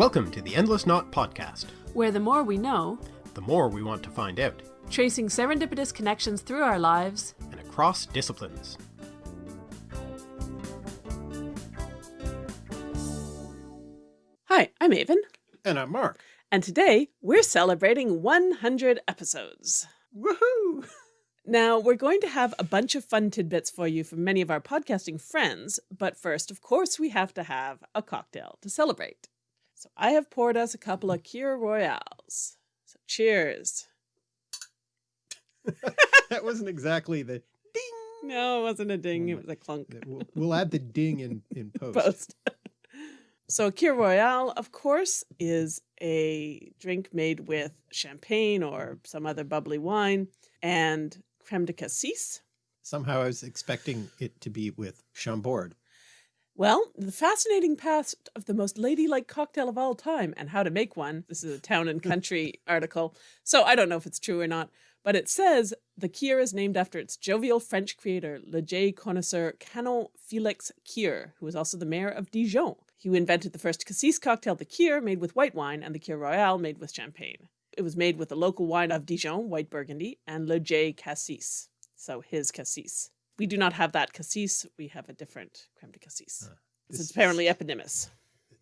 Welcome to the Endless Knot Podcast, where the more we know, the more we want to find out, tracing serendipitous connections through our lives and across disciplines. Hi, I'm Aven. And I'm Mark. And today we're celebrating 100 episodes. Woohoo! Now, we're going to have a bunch of fun tidbits for you from many of our podcasting friends, but first, of course, we have to have a cocktail to celebrate. So I have poured us a couple of Kir Royales. So cheers. that wasn't exactly the ding. No, it wasn't a ding. It was a clunk. We'll, we'll add the ding in, in post. post. so Kir Royale, of course, is a drink made with champagne or some other bubbly wine and creme de cassis. Somehow I was expecting it to be with Chambord. Well, the fascinating past of the most ladylike cocktail of all time and how to make one. This is a town and country article. So I don't know if it's true or not, but it says the Kir is named after its jovial French creator, Le J connoisseur Canon Felix Kir, who was also the mayor of Dijon. He invented the first cassis cocktail, the Kir, made with white wine, and the Kir Royale, made with champagne. It was made with the local wine of Dijon, white Burgundy, and Le J Cassis, so his cassis. We do not have that cassis. We have a different creme de cassis. Uh, it's apparently eponymous.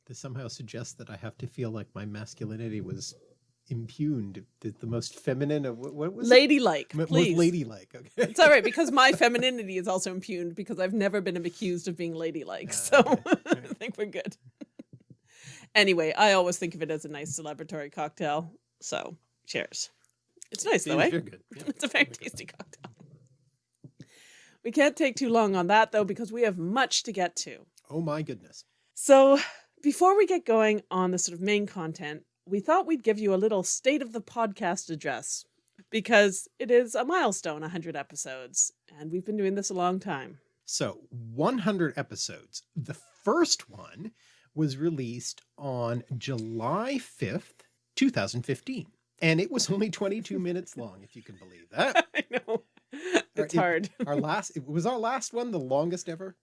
This somehow suggests that I have to feel like my masculinity was impugned. The, the most feminine of what, what was ladylike. It? Please. Most ladylike. Okay. It's all right because my femininity is also impugned because I've never been accused of being ladylike. Uh, so okay. I think we're good. anyway, I always think of it as a nice celebratory cocktail. So cheers. It's nice though, eh? Good. Yeah. It's a very tasty cocktail. We can't take too long on that though, because we have much to get to. Oh my goodness. So before we get going on the sort of main content, we thought we'd give you a little state of the podcast address because it is a milestone, 100 episodes, and we've been doing this a long time. So 100 episodes. The first one was released on July 5th, 2015. And it was only 22 minutes long, if you can believe that. I know. It's it, hard. our last, it was our last one the longest ever?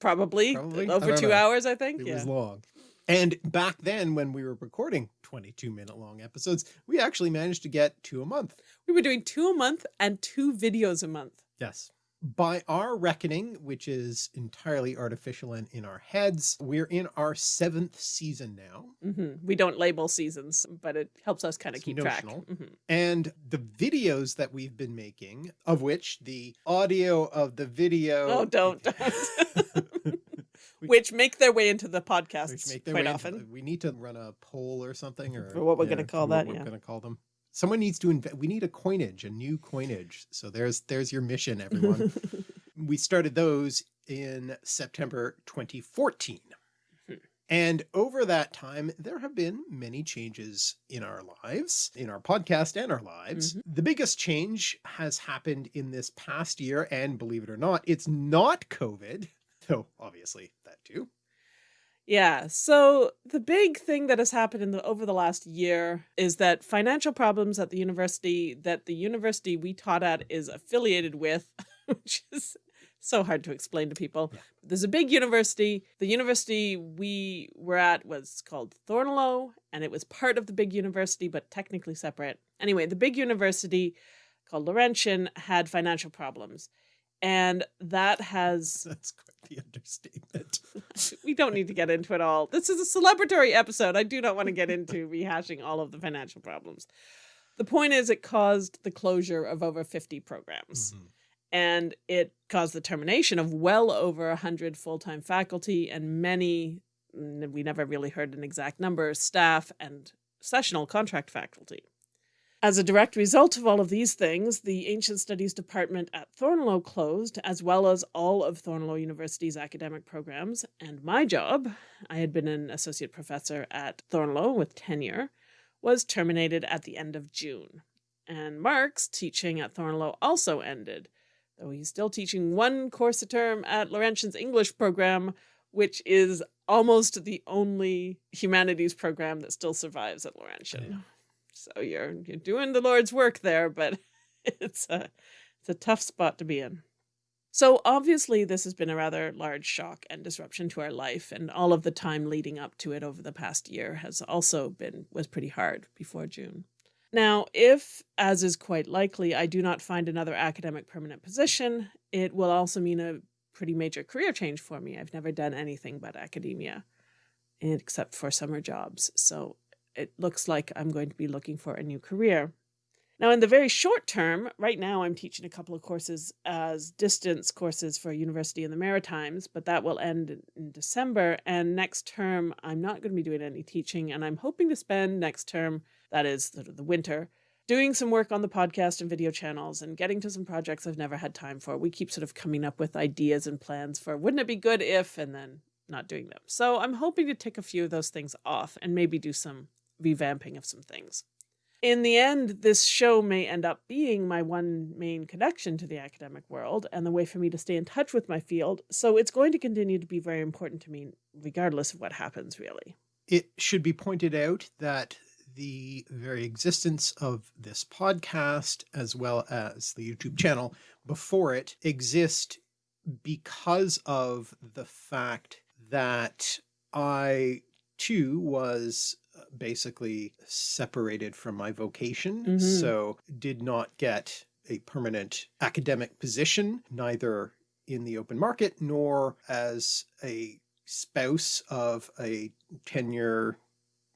Probably. Probably. Over two know. hours, I think. It yeah. was long. And back then, when we were recording 22 minute long episodes, we actually managed to get two a month. We were doing two a month and two videos a month. Yes by our reckoning, which is entirely artificial and in our heads, we're in our seventh season now. Mm -hmm. We don't label seasons, but it helps us kind of keep notional. track. Mm -hmm. And the videos that we've been making, of which the audio of the video. Oh, don't. don't. which make their way into the podcast quite often. The, we need to run a poll or something or for what we're yeah, going to call that. Yeah. we're going to call them. Someone needs to invent, we need a coinage, a new coinage. So there's, there's your mission, everyone. we started those in September 2014. Hmm. And over that time, there have been many changes in our lives, in our podcast and our lives. Mm -hmm. The biggest change has happened in this past year, and believe it or not, it's not COVID, though obviously that too. Yeah. So the big thing that has happened in the over the last year is that financial problems at the university that the university we taught at is affiliated with, which is so hard to explain to people. Yeah. There's a big university. The university we were at was called Thorneloe, and it was part of the big university, but technically separate. Anyway, the big university called Laurentian had financial problems and that has that's quite the understatement. We don't need to get into it all. This is a celebratory episode. I do not want to get into rehashing all of the financial problems. The point is it caused the closure of over 50 programs. Mm -hmm. and it caused the termination of well over 100 full-time faculty and many we never really heard an exact number staff and sessional contract faculty as a direct result of all of these things, the Ancient Studies Department at Thorneloe closed, as well as all of Thorneloe University's academic programs, and my job, I had been an associate professor at Thorneloe with tenure, was terminated at the end of June. And Mark's teaching at Thorneloe also ended, though he's still teaching one course a term at Laurentian's English program, which is almost the only humanities program that still survives at Laurentian. So you're you're doing the Lord's work there, but it's a it's a tough spot to be in. So obviously this has been a rather large shock and disruption to our life and all of the time leading up to it over the past year has also been was pretty hard before June. Now, if, as is quite likely, I do not find another academic permanent position, it will also mean a pretty major career change for me. I've never done anything but academia, except for summer jobs. So it looks like I'm going to be looking for a new career. Now, in the very short term, right now I'm teaching a couple of courses as distance courses for a university in the Maritimes, but that will end in December. And next term, I'm not going to be doing any teaching, and I'm hoping to spend next term, that is the, the winter, doing some work on the podcast and video channels and getting to some projects I've never had time for. We keep sort of coming up with ideas and plans for wouldn't it be good if, and then not doing them. So I'm hoping to tick a few of those things off and maybe do some revamping of some things in the end, this show may end up being my one main connection to the academic world and the way for me to stay in touch with my field. So it's going to continue to be very important to me, regardless of what happens, really. It should be pointed out that the very existence of this podcast, as well as the YouTube channel before it, exist because of the fact that I too was basically separated from my vocation. Mm -hmm. So did not get a permanent academic position, neither in the open market nor as a spouse of a tenure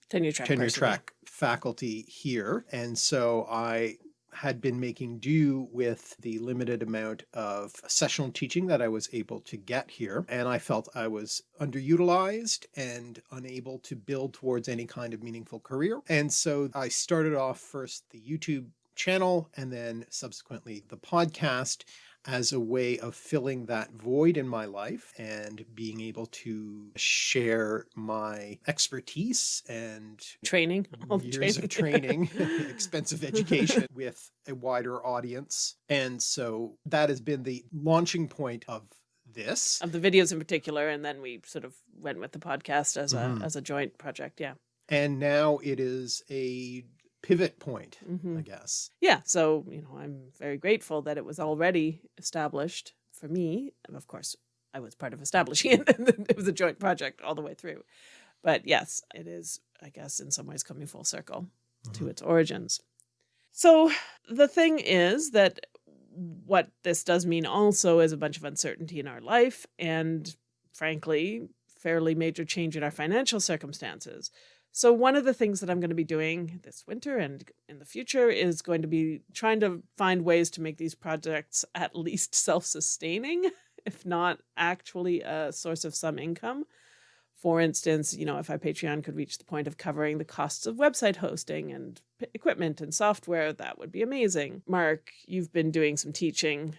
tenure track, tenure track faculty here. And so I had been making do with the limited amount of sessional teaching that I was able to get here. And I felt I was underutilized and unable to build towards any kind of meaningful career. And so I started off first the YouTube channel and then subsequently the podcast as a way of filling that void in my life and being able to share my expertise and training, years training. of training, expensive education with a wider audience. And so that has been the launching point of this of the videos in particular and then we sort of went with the podcast as a mm. as a joint project yeah and now it is a pivot point, mm -hmm. I guess. Yeah. So, you know, I'm very grateful that it was already established for me. Of course, I was part of establishing it. it was a joint project all the way through. But yes, it is, I guess, in some ways coming full circle mm -hmm. to mm-hmm. its origins. So the thing is that what this does mean also is a bunch of uncertainty in our life and frankly, fairly major change in our financial circumstances. So one of the things that I'm going to be doing this winter and in the future is going to be trying to find ways to make these projects at least self-sustaining, if not actually a source of some income. For instance, you know, if our Patreon could reach the point of covering the costs of website hosting and equipment and software, that would be amazing. Mark, you've been doing some teaching.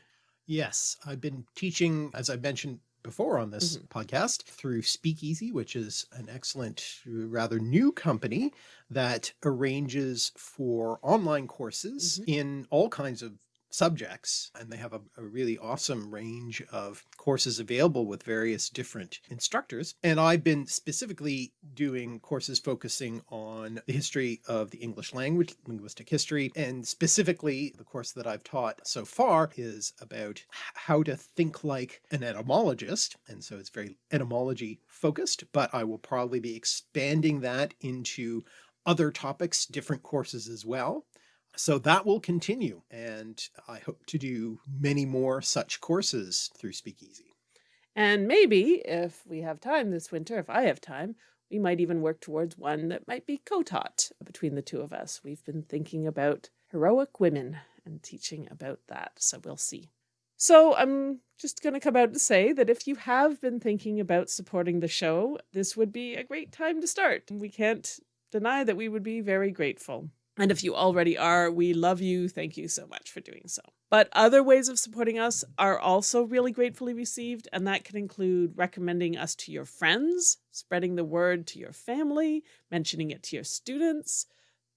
Yes, I've been teaching, as I mentioned before on this mm -hmm. podcast through Speakeasy, which is an excellent, rather new company that arranges for online courses mm -hmm. in all kinds of subjects and they have a, a, really awesome range of courses available with various different instructors. And I've been specifically doing courses focusing on the history of the English language linguistic history and specifically the course that I've taught so far is about how to think like an etymologist. And so it's very etymology focused but I will probably be expanding that into other topics different courses as well so that will continue and I hope to do many more such courses through Speakeasy. And maybe if we have time this winter, if I have time, we might even work towards one that might be co-taught between the two of us. We've been thinking about heroic women and teaching about that, so we'll see. So I'm just going to come out and say that if you have been thinking about supporting the show, this would be a great time to start. We can't deny that we would be very grateful. And if you already are, we love you. Thank you so much for doing so. But other ways of supporting us are also really gratefully received, and that can include recommending us to your friends, spreading the word to your family, mentioning it to your students.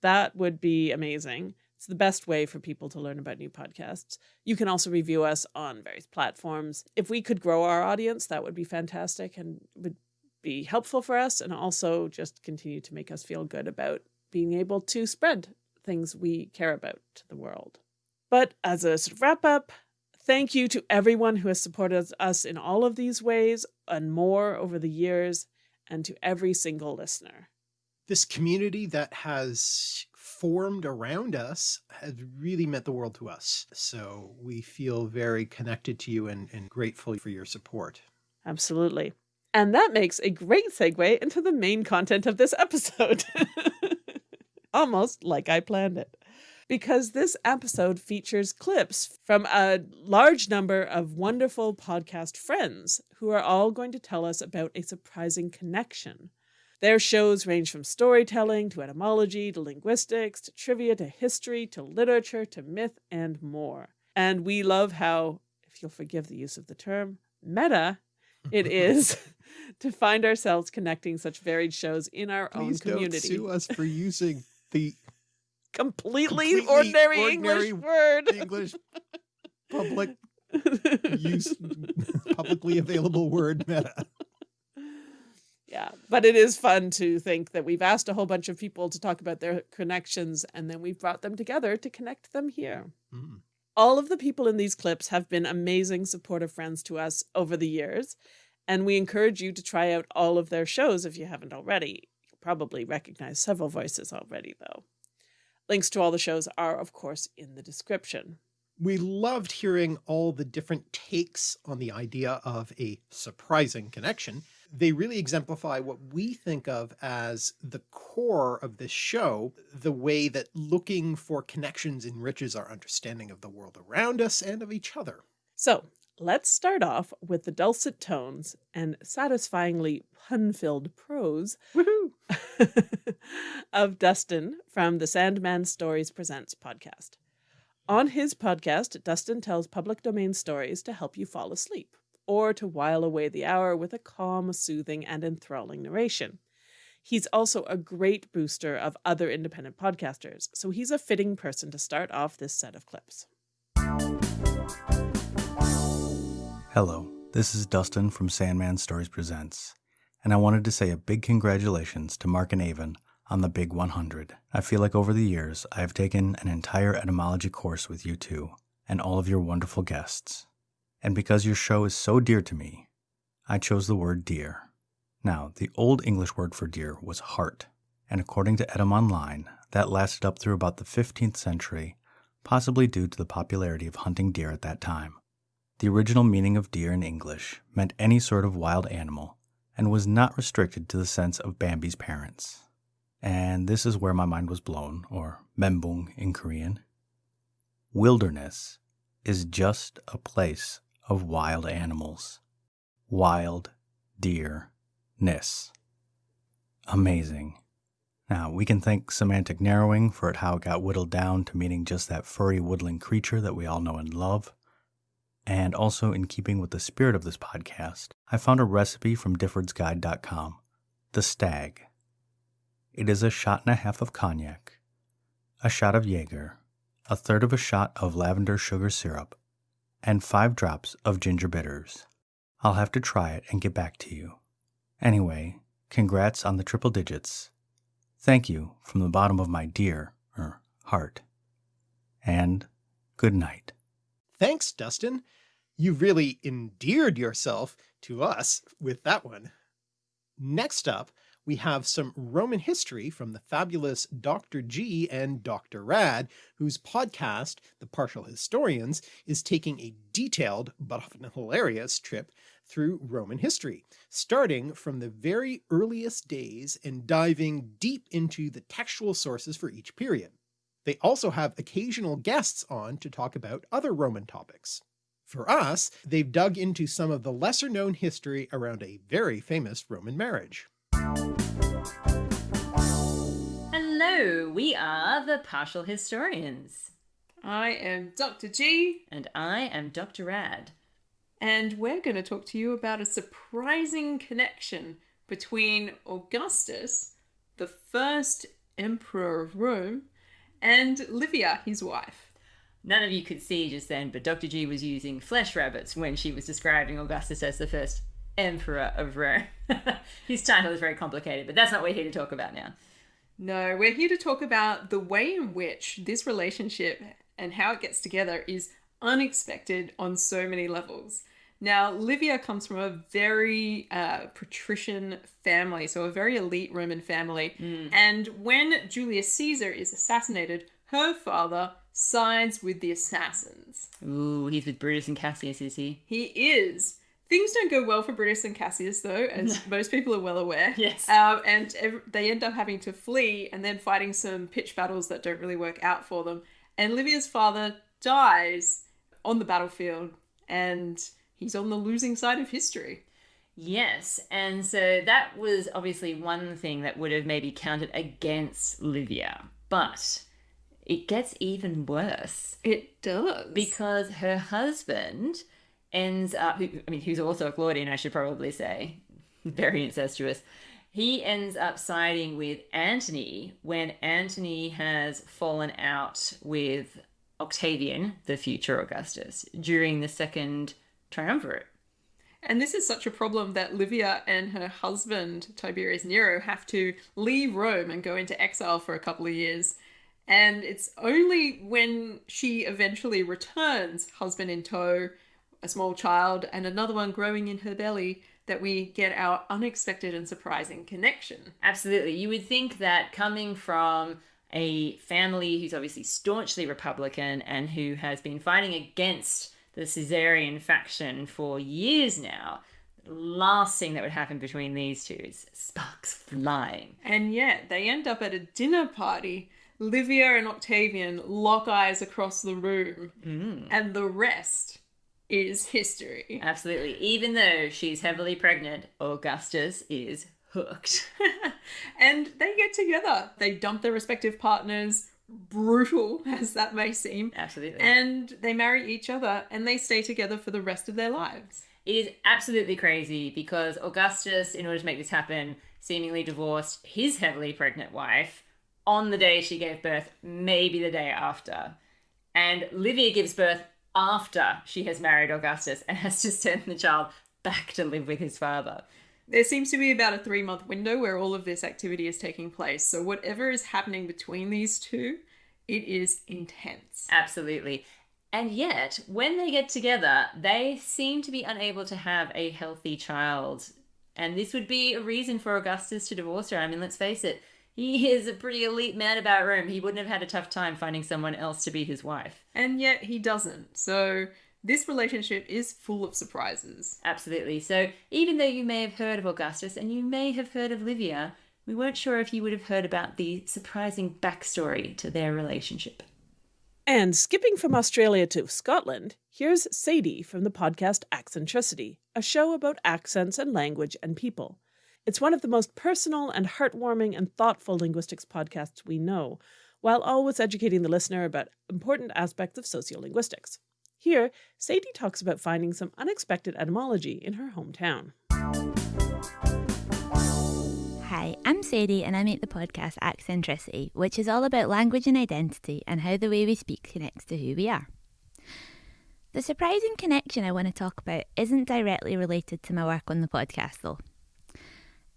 That would be amazing. It's the best way for people to learn about new podcasts. You can also review us on various platforms. If we could grow our audience, that would be fantastic and would be helpful for us and also just continue to make us feel good about being able to spread things we care about to the world. But as a sort of wrap up, Thank you to everyone who has supported us in all of these ways and more over the years, and to every single listener. This community that has formed around us has really meant the world to us. So we feel very connected to you and, and grateful for your support. Absolutely. And that makes a great segue into the main content of this episode. Almost like I planned it because this episode features clips from a large number of wonderful podcast friends who are all going to tell us about a surprising connection. Their shows range from storytelling to etymology to linguistics to trivia to history to literature to myth and more. And we love how, if you'll forgive the use of the term, meta it is to find ourselves connecting such varied shows in our Please own community. Don't sue us for using the completely, completely ordinary, ordinary English word. English public use publicly available word meta. Yeah, but it is fun to think that we've asked a whole bunch of people to talk about their connections and then we've brought them together to connect them here. Mm. All of the people in these clips have been amazing supportive friends to us over the years, and we encourage you to try out all of their shows if you haven't already. Probably recognize several voices already, though. Links to all the shows are, of course, in the description. We loved hearing all the different takes on the idea of a surprising connection. They really exemplify what we think of as the core of this show, the way that looking for connections enriches our understanding of the world around us and of each other. So let's start off with the dulcet tones and satisfyingly pun-filled prose of Dustin from the Sandman Stories Presents podcast. On his podcast, Dustin tells public domain stories to help you fall asleep or to while away the hour with a calm, soothing, and enthralling narration. He's also a great booster of other independent podcasters, so he's a fitting person to start off this set of clips. Hello, this is Dustin from Sandman Stories Presents, and I wanted to say a big congratulations to Mark and Aven on the Big 100. I feel like over the years I have taken an entire etymology course with you two and all of your wonderful guests. And because your show is so dear to me, I chose the word deer. Now, the Old English word for deer was hart, and according to Etym Online, that lasted up through about the 15th century, possibly due to the popularity of hunting deer at that time. The original meaning of deer in English meant any sort of wild animal and was not restricted to the sense of Bambi's parents. And this is where my mind was blown, or membung in Korean. Wilderness is just a place of wild animals. Wild deer ness. Amazing. Now, we can thank semantic narrowing for how it got whittled down to meaning just that furry woodland creature that we all know and love. And also, in keeping with the spirit of this podcast, I found a recipe from diffordsguide.com the stag. It is a shot and a half of cognac, a shot of Jaeger, a third of a shot of lavender sugar syrup, and five drops of ginger bitters. I'll have to try it and get back to you. Anyway, congrats on the triple digits. Thank you from the bottom of my dear er, heart. And good night. Thanks, Dustin. You really endeared yourself to us with that one. Next up, we have some Roman history from the fabulous Dr. G and Dr. Rad, whose podcast, The Partial Historians, is taking a detailed but often hilarious trip through Roman history, starting from the very earliest days and diving deep into the textual sources for each period. They also have occasional guests on to talk about other Roman topics. For us, they've dug into some of the lesser known history around a very famous Roman marriage. Hello, we are the Partial Historians. I am Dr. G, And I am Dr. Rad. and we're going to talk to you about a surprising connection between Augustus, the first emperor of Rome, and Livia, his wife. None of you could see just then, but Dr. G was using flesh rabbits when she was describing Augustus as the first emperor of Rome. His title is very complicated, but that's not what we're here to talk about now. No, we're here to talk about the way in which this relationship and how it gets together is unexpected on so many levels. Now, Livia comes from a very uh, patrician family, so a very elite Roman family. And when Julius Caesar is assassinated, her father sides with the assassins. Ooh, he's with Brutus and Cassius, is he? He is. Things don't go well for Brutus and Cassius, though, as most people are well aware. Yes. Um, and ev- they end up having to flee and then fighting some pitch battles that don't really work out for them. And Livia's father dies on the battlefield, and he's on the losing side of history. Yes, and so that was obviously one thing that would have maybe counted against Livia. But it gets even worse It does. because her husband ends up, who, I mean, who's also a Claudian, I should probably say, very incestuous. He ends up siding with Antony when Antony has fallen out with Octavian, the future Augustus, during the second triumvirate. And this is such a problem that Livia and her husband, Tiberius Nero, have to leave Rome and go into exile for a couple of years. And it's only when she eventually returns, husband in tow, a small child, and another one growing in her belly, that we get our unexpected and surprising connection. Absolutely. You would think that coming from a family who's obviously staunchly Republican and who has been fighting against the Caesarian faction for years now, the last thing that would happen between these two is sparks flying. And yet, they end up at a dinner party. Livia and Octavian lock eyes across the room, mm. and the rest is history. Absolutely. Even though she's heavily pregnant, Augustus is hooked. and they get together. They dump their respective partners, brutal as that may seem, Absolutely. and they marry each other and they stay together for the rest of their lives. It is absolutely crazy because Augustus, in order to make this happen, seemingly divorced his heavily pregnant wife on the day she gave birth, maybe the day after. And Livia gives birth after she has married Augustus and has to send the child back to live with his father. There seems to be about a three month window where all of this activity is taking place. So, whatever is happening between these two, it is intense. Absolutely. And yet, when they get together, they seem to be unable to have a healthy child. And this would be a reason for Augustus to divorce her. I mean, let's face it, he is a pretty elite man about Rome. He wouldn't have had a tough time finding someone else to be his wife. And yet, he doesn't. So, this relationship is full of surprises. Absolutely. So, even though you may have heard of Augustus and you may have heard of Livia, we weren't sure if you would have heard about the surprising backstory to their relationship. And skipping from Australia to Scotland, here's Sadie from the podcast Accentricity, a show about accents and language and people. It's one of the most personal and heartwarming and thoughtful linguistics podcasts we know, while always educating the listener about important aspects of sociolinguistics. Here, Sadie talks about finding some unexpected etymology in her hometown. Hi, I'm Sadie and I make the podcast Accentricity, which is all about language and identity and how the way we speak connects to who we are. The surprising connection I want to talk about isn't directly related to my work on the podcast, though.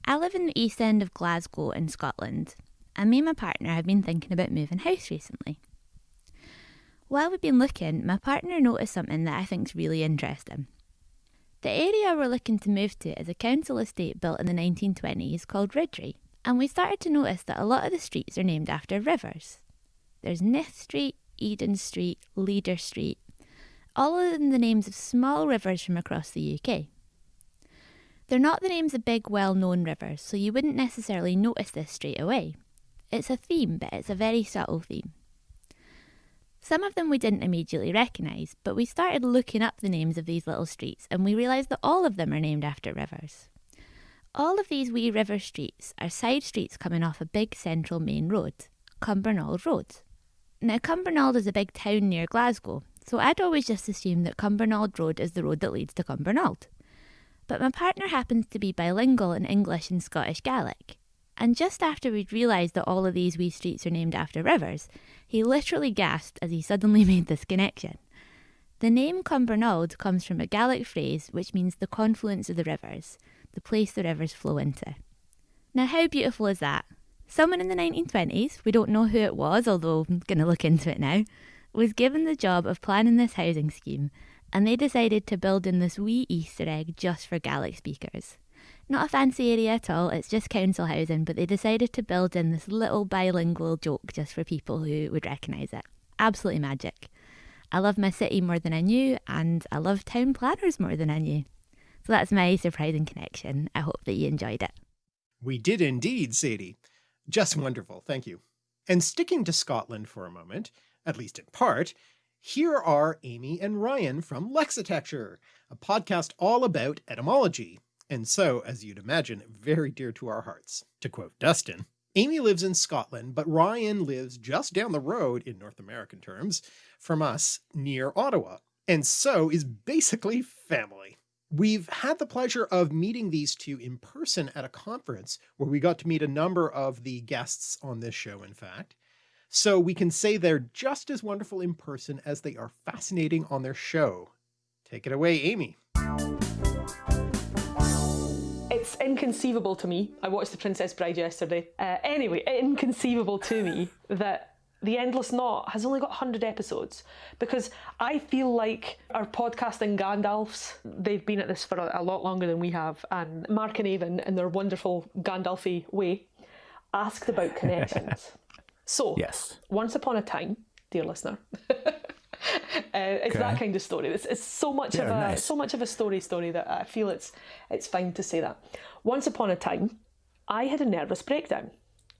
I live in the east end of Glasgow in Scotland, and me and my partner have been thinking about moving house recently. While we've been looking, my partner noticed something that I think's really interesting. The area we're looking to move to is a council estate built in the 1920s called Riddrie, and we started to notice that a lot of the streets are named after rivers. There's Nith Street, Eden Street, Leader Street, all of them the names of small rivers from across the UK. They're not the names of big, well known rivers, so you wouldn't necessarily notice this straight away. It's a theme, but it's a very subtle theme. Some of them we didn't immediately recognise, but we started looking up the names of these little streets and we realised that all of them are named after rivers. All of these wee river streets are side streets coming off a big central main road, Cumbernauld Road. Now, Cumbernauld is a big town near Glasgow, so I'd always just assumed that Cumbernauld Road is the road that leads to Cumbernauld. But my partner happens to be bilingual in English and Scottish Gaelic, and just after we'd realised that all of these wee streets are named after rivers, he literally gasped as he suddenly made this connection. The name Cumbernauld comes from a Gaelic phrase which means the confluence of the rivers, the place the rivers flow into. Now, how beautiful is that? Someone in the 1920s, we don't know who it was, although I'm going to look into it now, was given the job of planning this housing scheme, and they decided to build in this wee Easter egg just for Gaelic speakers. Not a fancy area at all, it's just council housing, but they decided to build in this little bilingual joke just for people who would recognise it. Absolutely magic. I love my city more than I knew, and I love town planners more than I knew. So that's my surprising connection. I hope that you enjoyed it. We did indeed, Sadie. Just wonderful, thank you. And sticking to Scotland for a moment, at least in part, here are Amy and Ryan from Lexitecture, a podcast all about etymology, and so, as you'd imagine, very dear to our hearts. To quote Dustin, Amy lives in Scotland, but Ryan lives just down the road, in North American terms, from us near Ottawa, and so is basically family. We've had the pleasure of meeting these two in person at a conference where we got to meet a number of the guests on this show, in fact. So we can say they're just as wonderful in person as they are fascinating on their show. Take it away, Amy. It's inconceivable to me. I watched The Princess Bride yesterday. Uh, anyway, inconceivable to me that The Endless Knot has only got 100 episodes because I feel like our podcasting Gandalfs, they've been at this for a, a lot longer than we have, and Mark and Aven, in their wonderful Gandalfy way, asked about connections. so, Yes. once upon a time, dear listener, Uh, it's that kind of story. It's, it's so much of a nice. so much of a story story that I feel it's it's fine to say that. Once upon a time, I had a nervous breakdown,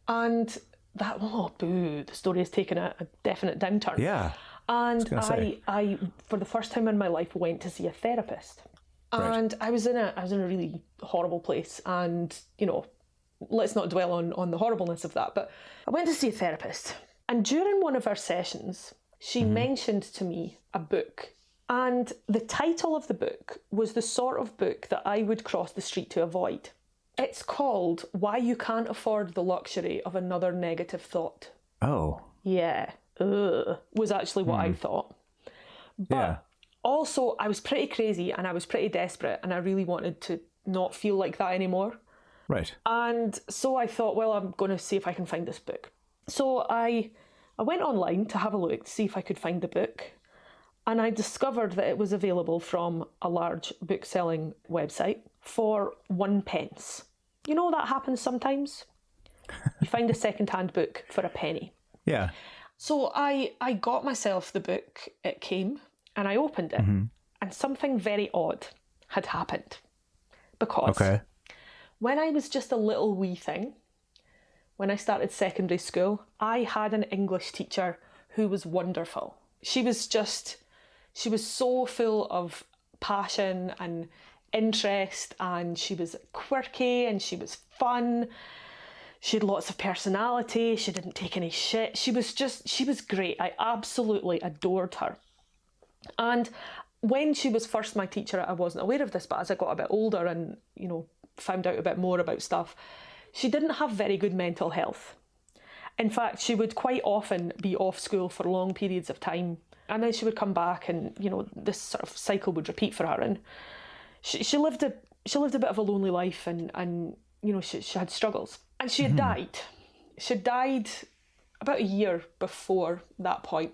and that oh boo, the story has taken a, a definite downturn. Yeah. And gonna I. I, for the first time in my life, went to see a therapist. Right. And I was in a, I was in a really horrible place. And you know, let's not dwell on on the horribleness of that. But I went to see a therapist, and during one of our sessions, she mm-hmm. mentioned to me a book. And the title of the book was the sort of book that I would cross the street to avoid. It's called Why You Can't Afford the Luxury of Another Negative Thought. Oh. Yeah, ugh, was actually what I hmm. thought. But Yeah. also, I was pretty crazy and I was pretty desperate and I really wanted to not feel like that anymore. Right. And so I thought, well, I'm going to see if I can find this book. So I, I went online to have a look to see if I could find the book. And I discovered that it was available from a large book selling website for one pence. You know, that happens sometimes. You find a second hand book for a penny. Yeah. So I I got myself the book. It came and I opened it, mm-hmm. and something very odd had happened. Because Okay. when I was just a little wee thing, when I started secondary school, I had an English teacher who was wonderful. She was just, she was so full of passion and interest, and she was quirky and she was fun. She had lots of personality. She didn't take any shit. She was just, she was great. I absolutely adored her. And when she was first my teacher, I wasn't aware of this, but as I got a bit older and, you know, found out a bit more about stuff, she didn't have very good mental health. In fact, she would quite often be off school for long periods of time. And then she would come back and, you know, this sort of cycle would repeat for her. And she, she lived a she lived a bit of a lonely life and, and you know, she, she had struggles. And she had mm-hmm. died. She died about a year before that point.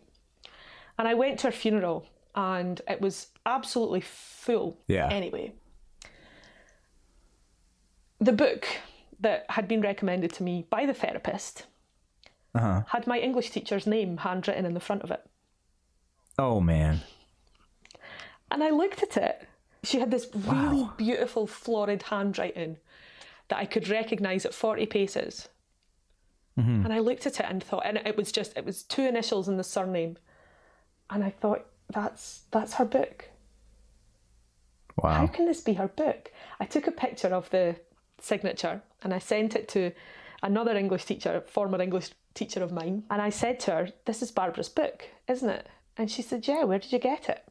And I went to her funeral and it was absolutely full. Yeah. Anyway, the book that had been recommended to me by the therapist Uh-huh. had my English teacher's name handwritten in the front of it. Oh man. And I looked at it. She had this really beautiful florid handwriting that I could recognise at 40 paces. And I looked at it and thought, and it was just, it was two initials in the surname. And I thought, that's that's her book. How can this be her book? I took a picture of the signature and I sent it to another English teacher, former English teacher of mine, and I said to her, This is Barbara's book, isn't it? And she said, Yeah, where did you get it?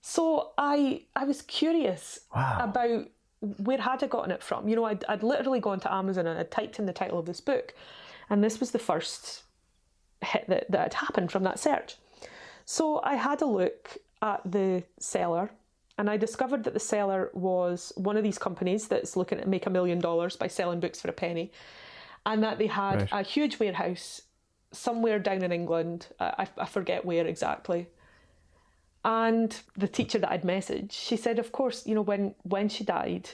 So I I was curious Wow. about where had I gotten it from? You know, I'd, I'd literally gone to Amazon and I'd typed in the title of this book, and this was the first hit that, that had happened from that search. So I had a look at the seller and I discovered that the seller was one of these companies that's looking to make a million dollars by selling books for a penny and that they had Right. a huge warehouse somewhere down in England. I, I forget where exactly. And the teacher that I'd messaged, she said, of course, you know, when, when she died,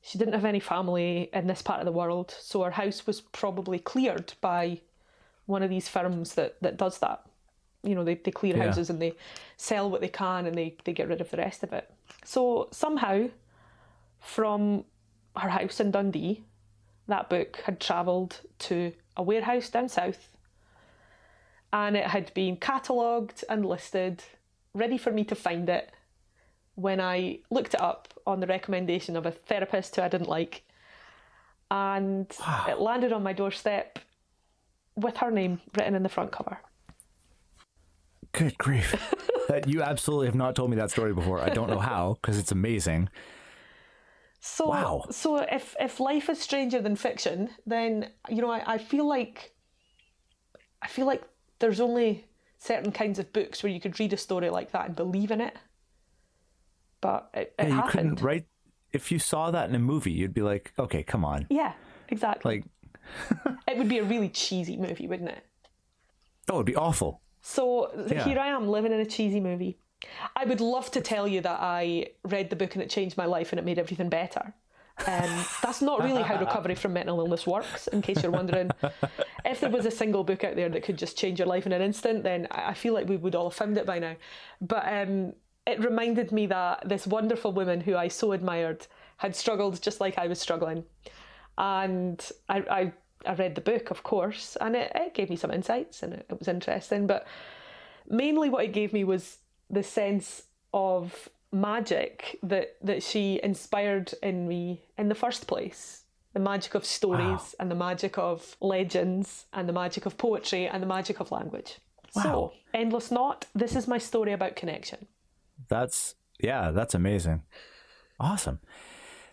she didn't have any family in this part of the world, so her house was probably cleared by one of these firms that, that does that. You know, they, they clear Yeah. houses and they sell what they can and they, they get rid of the rest of it. So somehow, from her house in Dundee, that book had travelled to a warehouse down south and it had been catalogued and listed, ready for me to find it when I looked it up on the recommendation of a therapist who I didn't like. And it landed on my doorstep with her name written in the front cover. Good grief. that you absolutely have not told me that story before. I don't know how because it's amazing. So, Wow. so if if life is stranger than fiction, then you know I, I feel like I feel like there's only certain kinds of books where you could read a story like that and believe in it. But it, it Yeah, you happened. couldn't write if you saw that in a movie, you'd be like, okay, come on. Yeah, exactly. Like, it would be a really cheesy movie, wouldn't it? oh, it'd be awful. So Yeah. here I am living in a cheesy movie. I would love to tell you that I read the book and it changed my life and it made everything better. Um, that's not really how recovery from mental illness works, in case you're wondering. if there was a single book out there that could just change your life in an instant, then I I feel like we would all have found it by now. But um, it reminded me that this wonderful woman who I so admired had struggled just like I was struggling. And I, I, I read the book, of course, and it, it gave me some insights and it, it was interesting. But mainly what it gave me was the sense of magic that that she inspired in me in the first place the magic of stories and the magic of legends and the magic of poetry and the magic of language so endless knot this is my story about connection That's yeah, that's amazing. Awesome.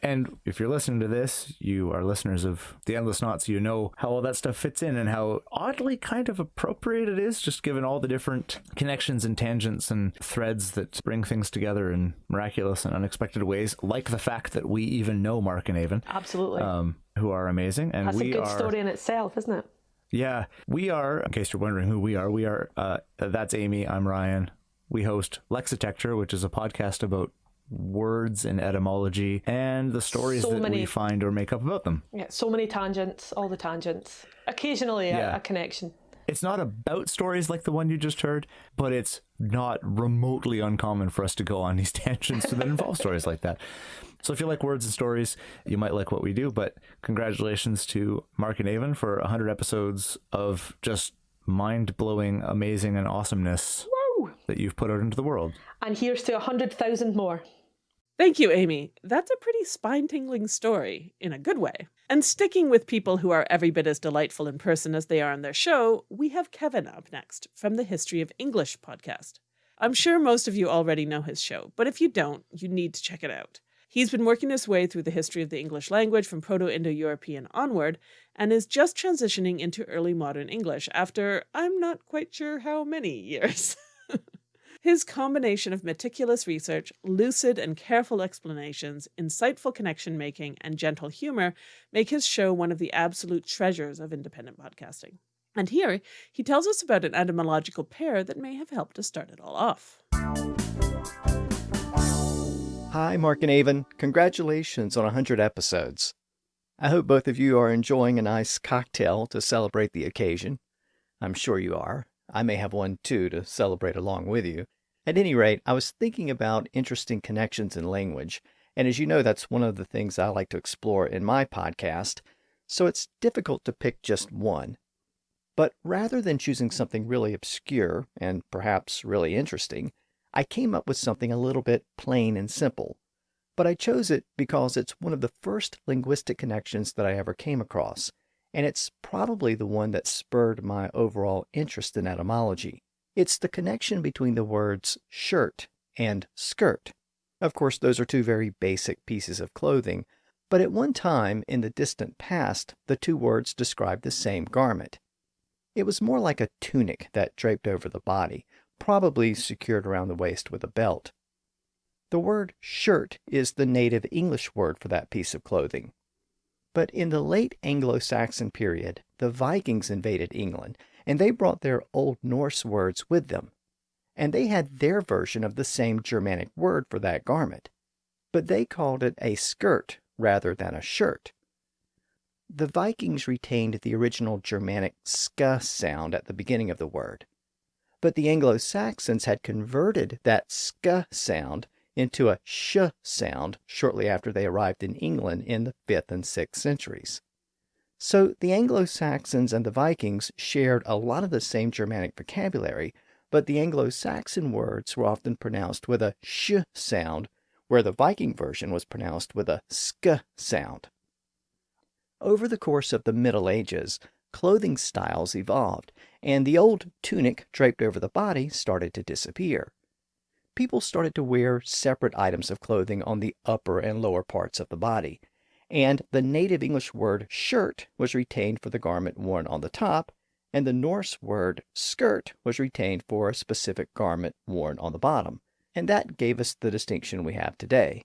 And if you're listening to this, you are listeners of The Endless Knots, you know how all that stuff fits in and how oddly kind of appropriate it is, just given all the different connections and tangents and threads that bring things together in miraculous and unexpected ways, like the fact that we even know Mark and Aven, absolutely um, who are amazing. And that's we a good are story in itself isn't it Yeah, we are. In case you're wondering who we are, we are. Uh, that's Amy. I'm Ryan. We host Lexitecture, which is a podcast about words and etymology and the stories So that many- we find or make up about them. yeah so many tangents all the tangents occasionally a, Yeah. a connection It's not about stories like the one you just heard, but it's not remotely uncommon for us to go on these tangents that involve stories like that. So if you like words and stories, you might like what we do. But congratulations to Mark and Aven for 100 episodes of just mind blowing, amazing, and awesomeness that you've put out into the world. and here's to a hundred thousand more Thank you, Amy. That's a pretty spine tingling story, in a good way. And sticking with people who are every bit as delightful in person as they are on their show, we have Kevin up next from the History of English podcast. I'm sure most of you already know his show, but if you don't, you need to check it out. He's been working his way through the history of the English language from Proto Indo European onward, and is just transitioning into early modern English after I'm not quite sure how many years. His combination of meticulous research, lucid and careful explanations, insightful connection making, and gentle humor make his show one of the absolute treasures of independent podcasting. And here, he tells us about an etymological pair that may have helped to start it all off. Hi, Mark and Aven. Congratulations on 100 episodes. I hope both of you are enjoying a nice cocktail to celebrate the occasion. I'm sure you are. I may have one too to celebrate along with you. At any rate, I was thinking about interesting connections in language, and as you know, that's one of the things I like to explore in my podcast, so it's difficult to pick just one. But rather than choosing something really obscure and perhaps really interesting, I came up with something a little bit plain and simple. But I chose it because it's one of the first linguistic connections that I ever came across, and it's probably the one that spurred my overall interest in etymology. It's the connection between the words shirt and skirt. Of course, those are two very basic pieces of clothing, but at one time in the distant past, the two words described the same garment. It was more like a tunic that draped over the body, probably secured around the waist with a belt. The word shirt is the native English word for that piece of clothing. But in the late Anglo Saxon period, the Vikings invaded England, and they brought their Old Norse words with them. And they had their version of the same Germanic word for that garment, but they called it a skirt rather than a shirt. The Vikings retained the original Germanic sk sound at the beginning of the word, but the Anglo Saxons had converted that sk sound into a sh sound shortly after they arrived in England in the 5th and 6th centuries. So the Anglo Saxons and the Vikings shared a lot of the same Germanic vocabulary, but the Anglo Saxon words were often pronounced with a sh sound, where the Viking version was pronounced with a sk sound. Over the course of the Middle Ages, clothing styles evolved, and the old tunic draped over the body started to disappear people started to wear separate items of clothing on the upper and lower parts of the body, and the native English word shirt was retained for the garment worn on the top, and the Norse word skirt was retained for a specific garment worn on the bottom, and that gave us the distinction we have today.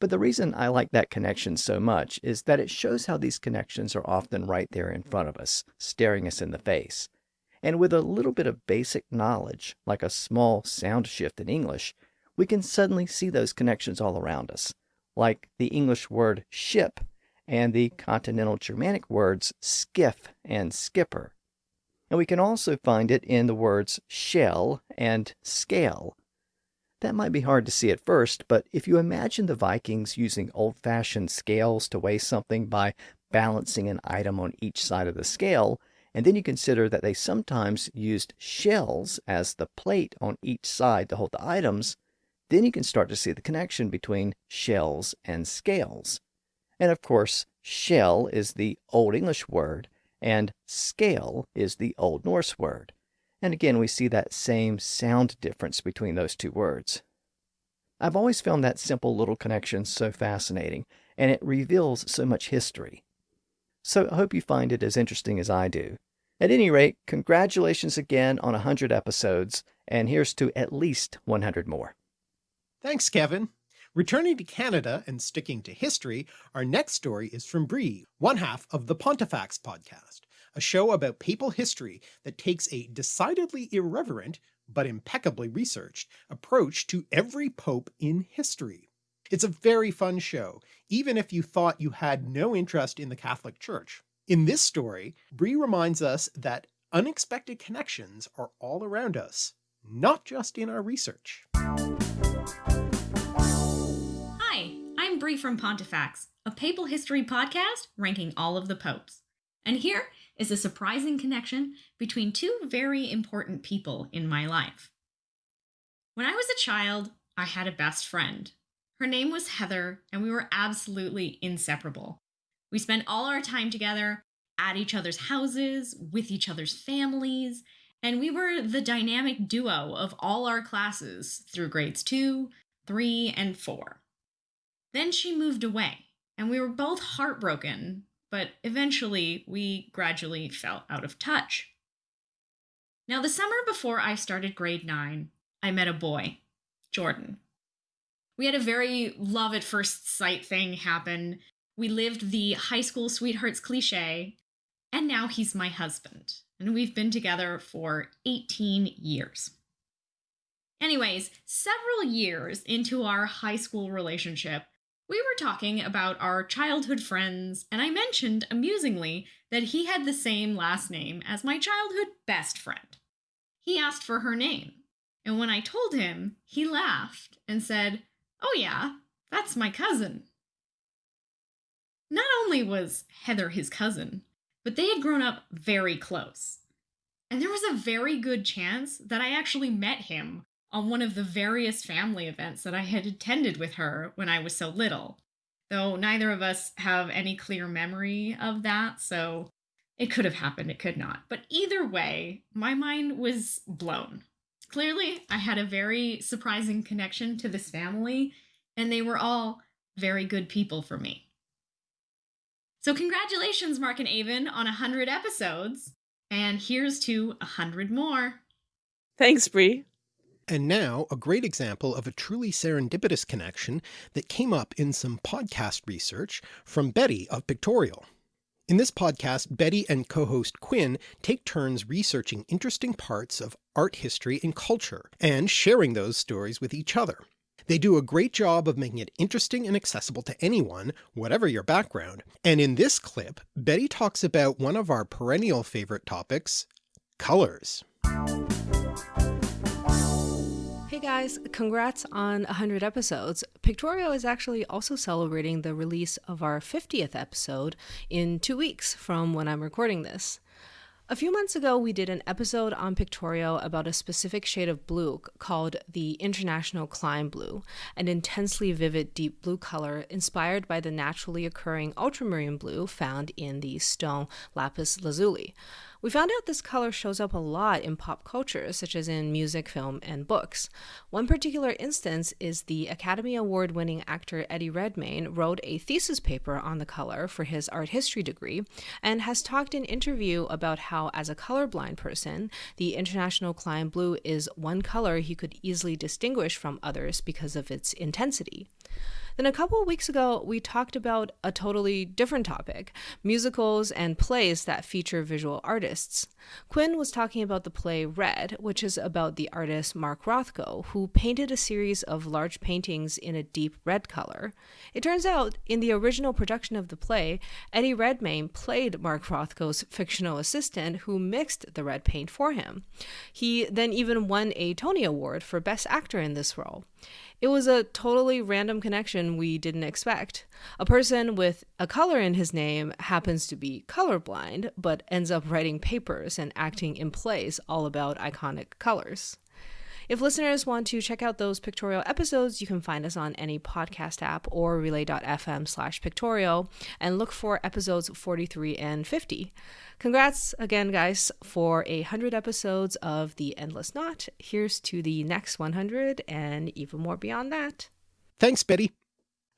But the reason I like that connection so much is that it shows how these connections are often right there in front of us, staring us in the face. And with a little bit of basic knowledge, like a small sound shift in English, we can suddenly see those connections all around us, like the English word ship and the continental Germanic words skiff and skipper. And we can also find it in the words shell and scale. That might be hard to see at first, but if you imagine the Vikings using old fashioned scales to weigh something by balancing an item on each side of the scale, and then you consider that they sometimes used shells as the plate on each side to hold the items. Then you can start to see the connection between shells and scales. And of course, shell is the Old English word, and scale is the Old Norse word. And again, we see that same sound difference between those two words. I've always found that simple little connection so fascinating, and it reveals so much history. So I hope you find it as interesting as I do. At any rate, congratulations again on 100 episodes, and here's to at least 100 more. Thanks, Kevin. Returning to Canada and sticking to history, our next story is from Bree, one half of the Pontifex podcast, a show about papal history that takes a decidedly irreverent, but impeccably researched, approach to every pope in history. It's a very fun show, even if you thought you had no interest in the Catholic Church. In this story, Bree reminds us that unexpected connections are all around us, not just in our research. Hi, I'm Bree from Pontifex, a papal history podcast ranking all of the popes. And here is a surprising connection between two very important people in my life. When I was a child, I had a best friend her name was Heather, and we were absolutely inseparable. We spent all our time together at each other's houses, with each other's families, and we were the dynamic duo of all our classes through grades two, three, and four. Then she moved away, and we were both heartbroken, but eventually we gradually fell out of touch. Now, the summer before I started grade nine, I met a boy, Jordan we had a very love at first sight thing happen. We lived the high school sweethearts cliche, and now he's my husband. And we've been together for 18 years. Anyways, several years into our high school relationship, we were talking about our childhood friends, and I mentioned amusingly that he had the same last name as my childhood best friend. He asked for her name, and when I told him, he laughed and said, Oh, yeah, that's my cousin. Not only was Heather his cousin, but they had grown up very close. And there was a very good chance that I actually met him on one of the various family events that I had attended with her when I was so little. Though neither of us have any clear memory of that, so it could have happened, it could not. But either way, my mind was blown. Clearly, I had a very surprising connection to this family, and they were all very good people for me. So, congratulations, Mark and Aven, on 100 episodes, and here's to 100 more. Thanks, Bree. And now, a great example of a truly serendipitous connection that came up in some podcast research from Betty of Pictorial. In this podcast, Betty and co-host Quinn take turns researching interesting parts of art history and culture, and sharing those stories with each other. They do a great job of making it interesting and accessible to anyone, whatever your background, and in this clip, Betty talks about one of our perennial favourite topics, colours. Hey guys, congrats on 100 episodes. Pictorio is actually also celebrating the release of our 50th episode in two weeks from when I'm recording this. A few months ago, we did an episode on Pictorio about a specific shade of blue called the International Klein Blue, an intensely vivid deep blue color inspired by the naturally occurring ultramarine blue found in the stone lapis lazuli. We found out this color shows up a lot in pop culture, such as in music, film, and books. One particular instance is the Academy Award winning actor Eddie Redmayne wrote a thesis paper on the color for his art history degree and has talked in interview about how, as a colorblind person, the International Klein Blue is one color he could easily distinguish from others because of its intensity. Then a couple of weeks ago, we talked about a totally different topic musicals and plays that feature visual artists. Quinn was talking about the play Red, which is about the artist Mark Rothko, who painted a series of large paintings in a deep red color. It turns out, in the original production of the play, Eddie Redmayne played Mark Rothko's fictional assistant who mixed the red paint for him. He then even won a Tony Award for Best Actor in this role. It was a totally random connection we didn't expect. A person with a color in his name happens to be colorblind, but ends up writing papers and acting in plays all about iconic colors. If listeners want to check out those pictorial episodes, you can find us on any podcast app or relay.fm slash pictorial and look for episodes 43 and 50. Congrats again, guys, for a 100 episodes of The Endless Knot. Here's to the next 100 and even more beyond that. Thanks, Betty.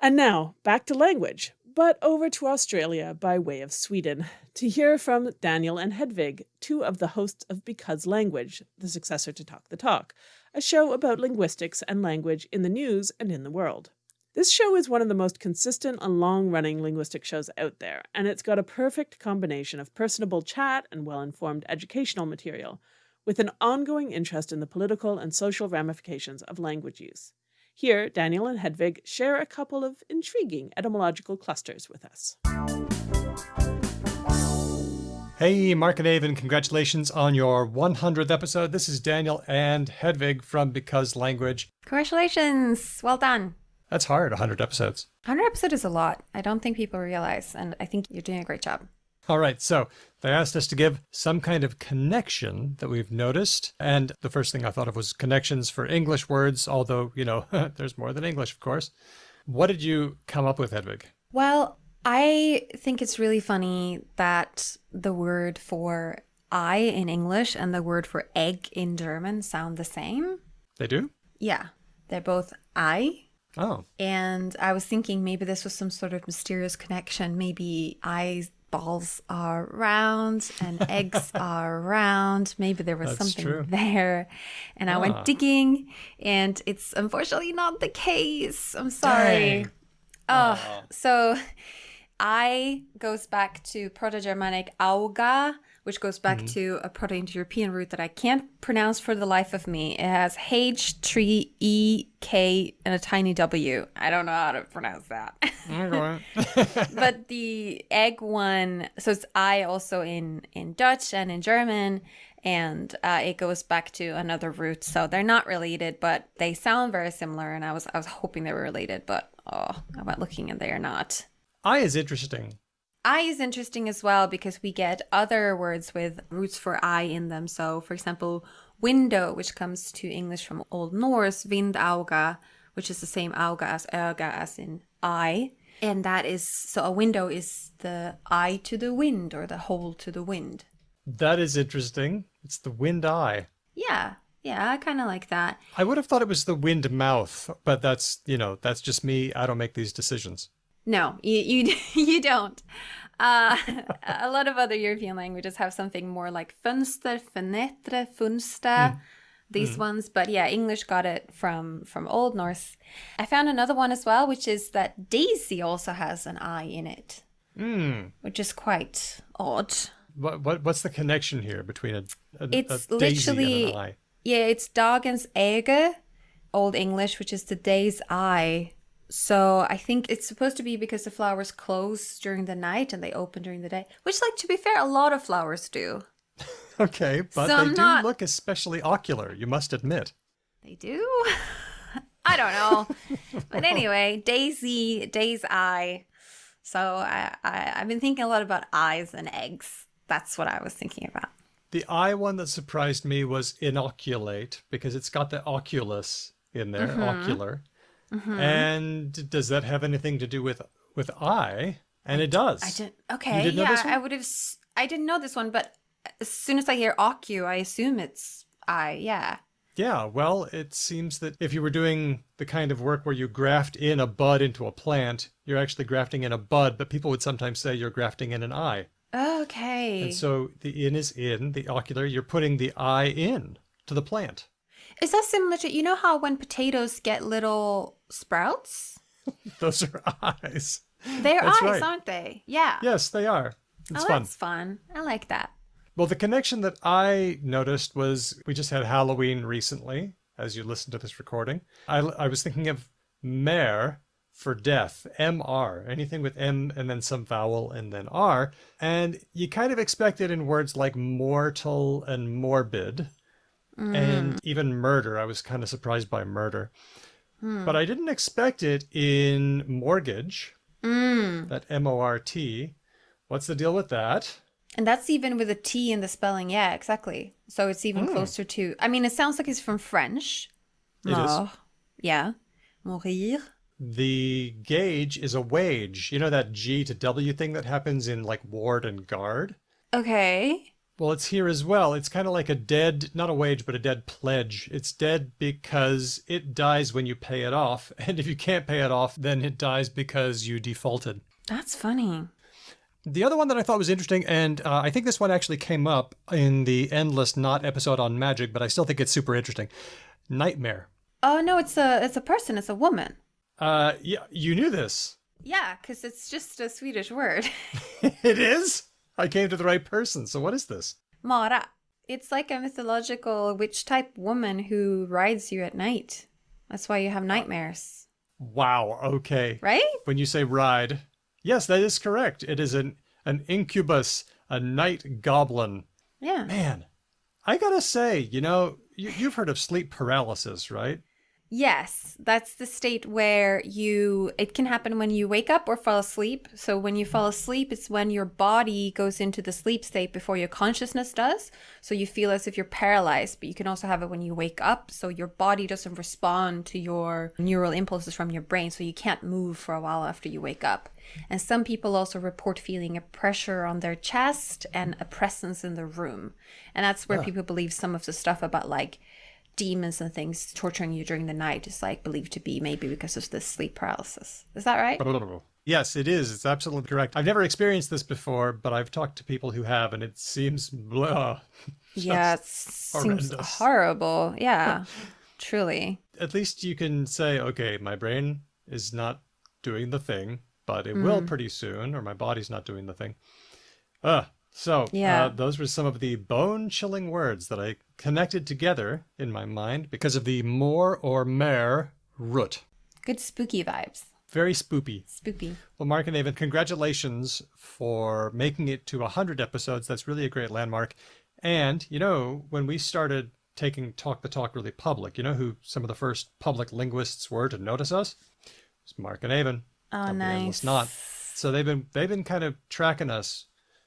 And now, back to language, but over to Australia by way of Sweden, to hear from Daniel and Hedvig, two of the hosts of Because Language, the successor to Talk the Talk, a show about linguistics and language in the news and in the world. This show is one of the most consistent and long running linguistic shows out there, and it's got a perfect combination of personable chat and well informed educational material, with an ongoing interest in the political and social ramifications of language use. Here, Daniel and Hedvig share a couple of intriguing etymological clusters with us. Hey, Mark and Aven, congratulations on your 100th episode. This is Daniel and Hedvig from Because Language. Congratulations. Well done. That's hard, 100 episodes. 100 episodes is a lot. I don't think people realize, and I think you're doing a great job. All right, so they asked us to give some kind of connection that we've noticed. And the first thing I thought of was connections for English words, although, you know, there's more than English, of course. What did you come up with, Hedvig? Well, I think it's really funny that the word for I in English and the word for egg in German sound the same. They do? Yeah, they're both I. Oh. And I was thinking maybe this was some sort of mysterious connection. Maybe I balls are round and eggs are round. Maybe there was That's something true. there. And I Ah. went digging, and it's unfortunately not the case. I'm sorry. Oh, so I goes back to Proto Germanic auga, which goes back Mm-hmm. to a Proto Indo European root that I can't pronounce for the life of me. It has H, tree, E, K, and a tiny W. I don't know how to pronounce that. but the egg one, so it's I also in in Dutch and in German, and uh, it goes back to another root. So they're not related, but they sound very similar. And I was I was hoping they were related, but oh, I went looking and they are not. I is interesting. I is interesting as well because we get other words with roots for I in them. So, for example, window, which comes to English from Old Norse, vindauga, which is the same auga as öga as in I. And that is so a window is the eye to the wind or the hole to the wind. That is interesting. It's the wind eye. Yeah, yeah, I kind of like that. I would have thought it was the wind mouth, but that's, you know, that's just me. I don't make these decisions. No, you you, you don't. Uh, a lot of other European languages have something more like fönster, fenêtre, funsta, these Mm. ones. But yeah, English got it from from Old Norse. I found another one as well, which is that daisy also has an I in it. Mm. which is quite odd. What, what what's the connection here between a, a, It's a daisy literally and an eye? yeah, it's Dagens Ege, Old English, which is the day's eye. So I think it's supposed to be because the flowers close during the night and they open during the day. Which, like to be fair, a lot of flowers do. Okay, but So they I'm do not- look especially ocular. You must admit. They do. I don't know, but anyway, Daisy, Day's eye. So I, I I've been thinking a lot about eyes and eggs. That's what I was thinking about. The eye one that surprised me was inoculate because it's got the oculus in there, Mhm. ocular. Mhm. And does that have anything to do with with eye? And it does. I didn't. Okay, yeah? I would have. s- I didn't know this one, but as soon as I hear ocu, I assume it's eye. Yeah. Yeah, well, it seems that if you were doing the kind of work where you graft in a bud into a plant, you're actually grafting in a bud, but people would sometimes say you're grafting in an eye. Okay. And so the in is in, the ocular, you're putting the eye in to the plant. Is that similar to you know how when potatoes get little sprouts, Those are eyes. they're That's eyes, right. aren't they? Yeah. Yes, they are. It's oh, fun. that's fun. I like that. Well, the connection that I noticed was we just had Halloween recently, as you listen to this recording. I, I was thinking of mare for death, MR, anything with M and then some vowel and then R. And you kind of expect it in words like mortal and morbid and even murder. I was kind of surprised by murder. Hmm. But I didn't expect it in mortgage, Mm. that M O R T. What's the deal with that? And that's even with a T in the spelling. Yeah, exactly. So it's even Mm. closer to. I mean, it sounds like it's from French. It is. Mort. Yeah. Mourir. The gauge is a wage. You know that G to W thing that happens in like ward and guard? Okay. Well, it's here as well. It's kind of like a dead, not a wage, but a dead pledge. It's dead because it dies when you pay it off. And if you can't pay it off, then it dies because you defaulted. That's funny. The other one that I thought was interesting, and uh, I think this one actually came up in the Endless Knot episode on magic, but I still think it's super interesting. Nightmare. Oh no, it's a it's a person. It's a woman. Uh, yeah, you knew this. Yeah, because it's just a Swedish word. it is? I came to the right person. So what is this? Mara. It's like a mythological witch type woman who rides you at night. That's why you have nightmares. Wow. Okay. Right? When you say ride, yes, that is correct. It is an an incubus, a night goblin. Yeah. Man, I gotta say, you know, you, you've heard of sleep paralysis, right? Yes, that's the state where you it can happen when you wake up or fall asleep. So when you fall asleep, it's when your body goes into the sleep state before your consciousness does. So you feel as if you're paralyzed, but you can also have it when you wake up. So your body doesn't respond to your neural impulses from your brain, so you can't move for a while after you wake up. And some people also report feeling a pressure on their chest and a presence in the room. And that's where people believe some of the stuff about like demons and things torturing you during the night is like believed to be maybe because of the sleep paralysis. Is that right? Yes, it is. It's absolutely correct. I've never experienced this before, but I've talked to people who have, and it seems blah. yeah, it just seems horrendous. horrible. Yeah, truly. At least you can say, okay, my brain is not doing the thing, but it will Mm. pretty soon, or my body's not doing the thing. Uh, so Yeah. uh, those were some of the bone-chilling words that I connected together in my mind because of the more or mare root. Good spooky vibes. Very spoopy. Spooky. Well, Mark and Aven, congratulations for making it to 100 episodes. That's really a great landmark. And, you know, when we started taking Talk the Talk really public, you know who some of the first public linguists were to notice us? It's Mark and Aven. Oh, of the Endless nice. Knot. So they've been they've been kind of tracking us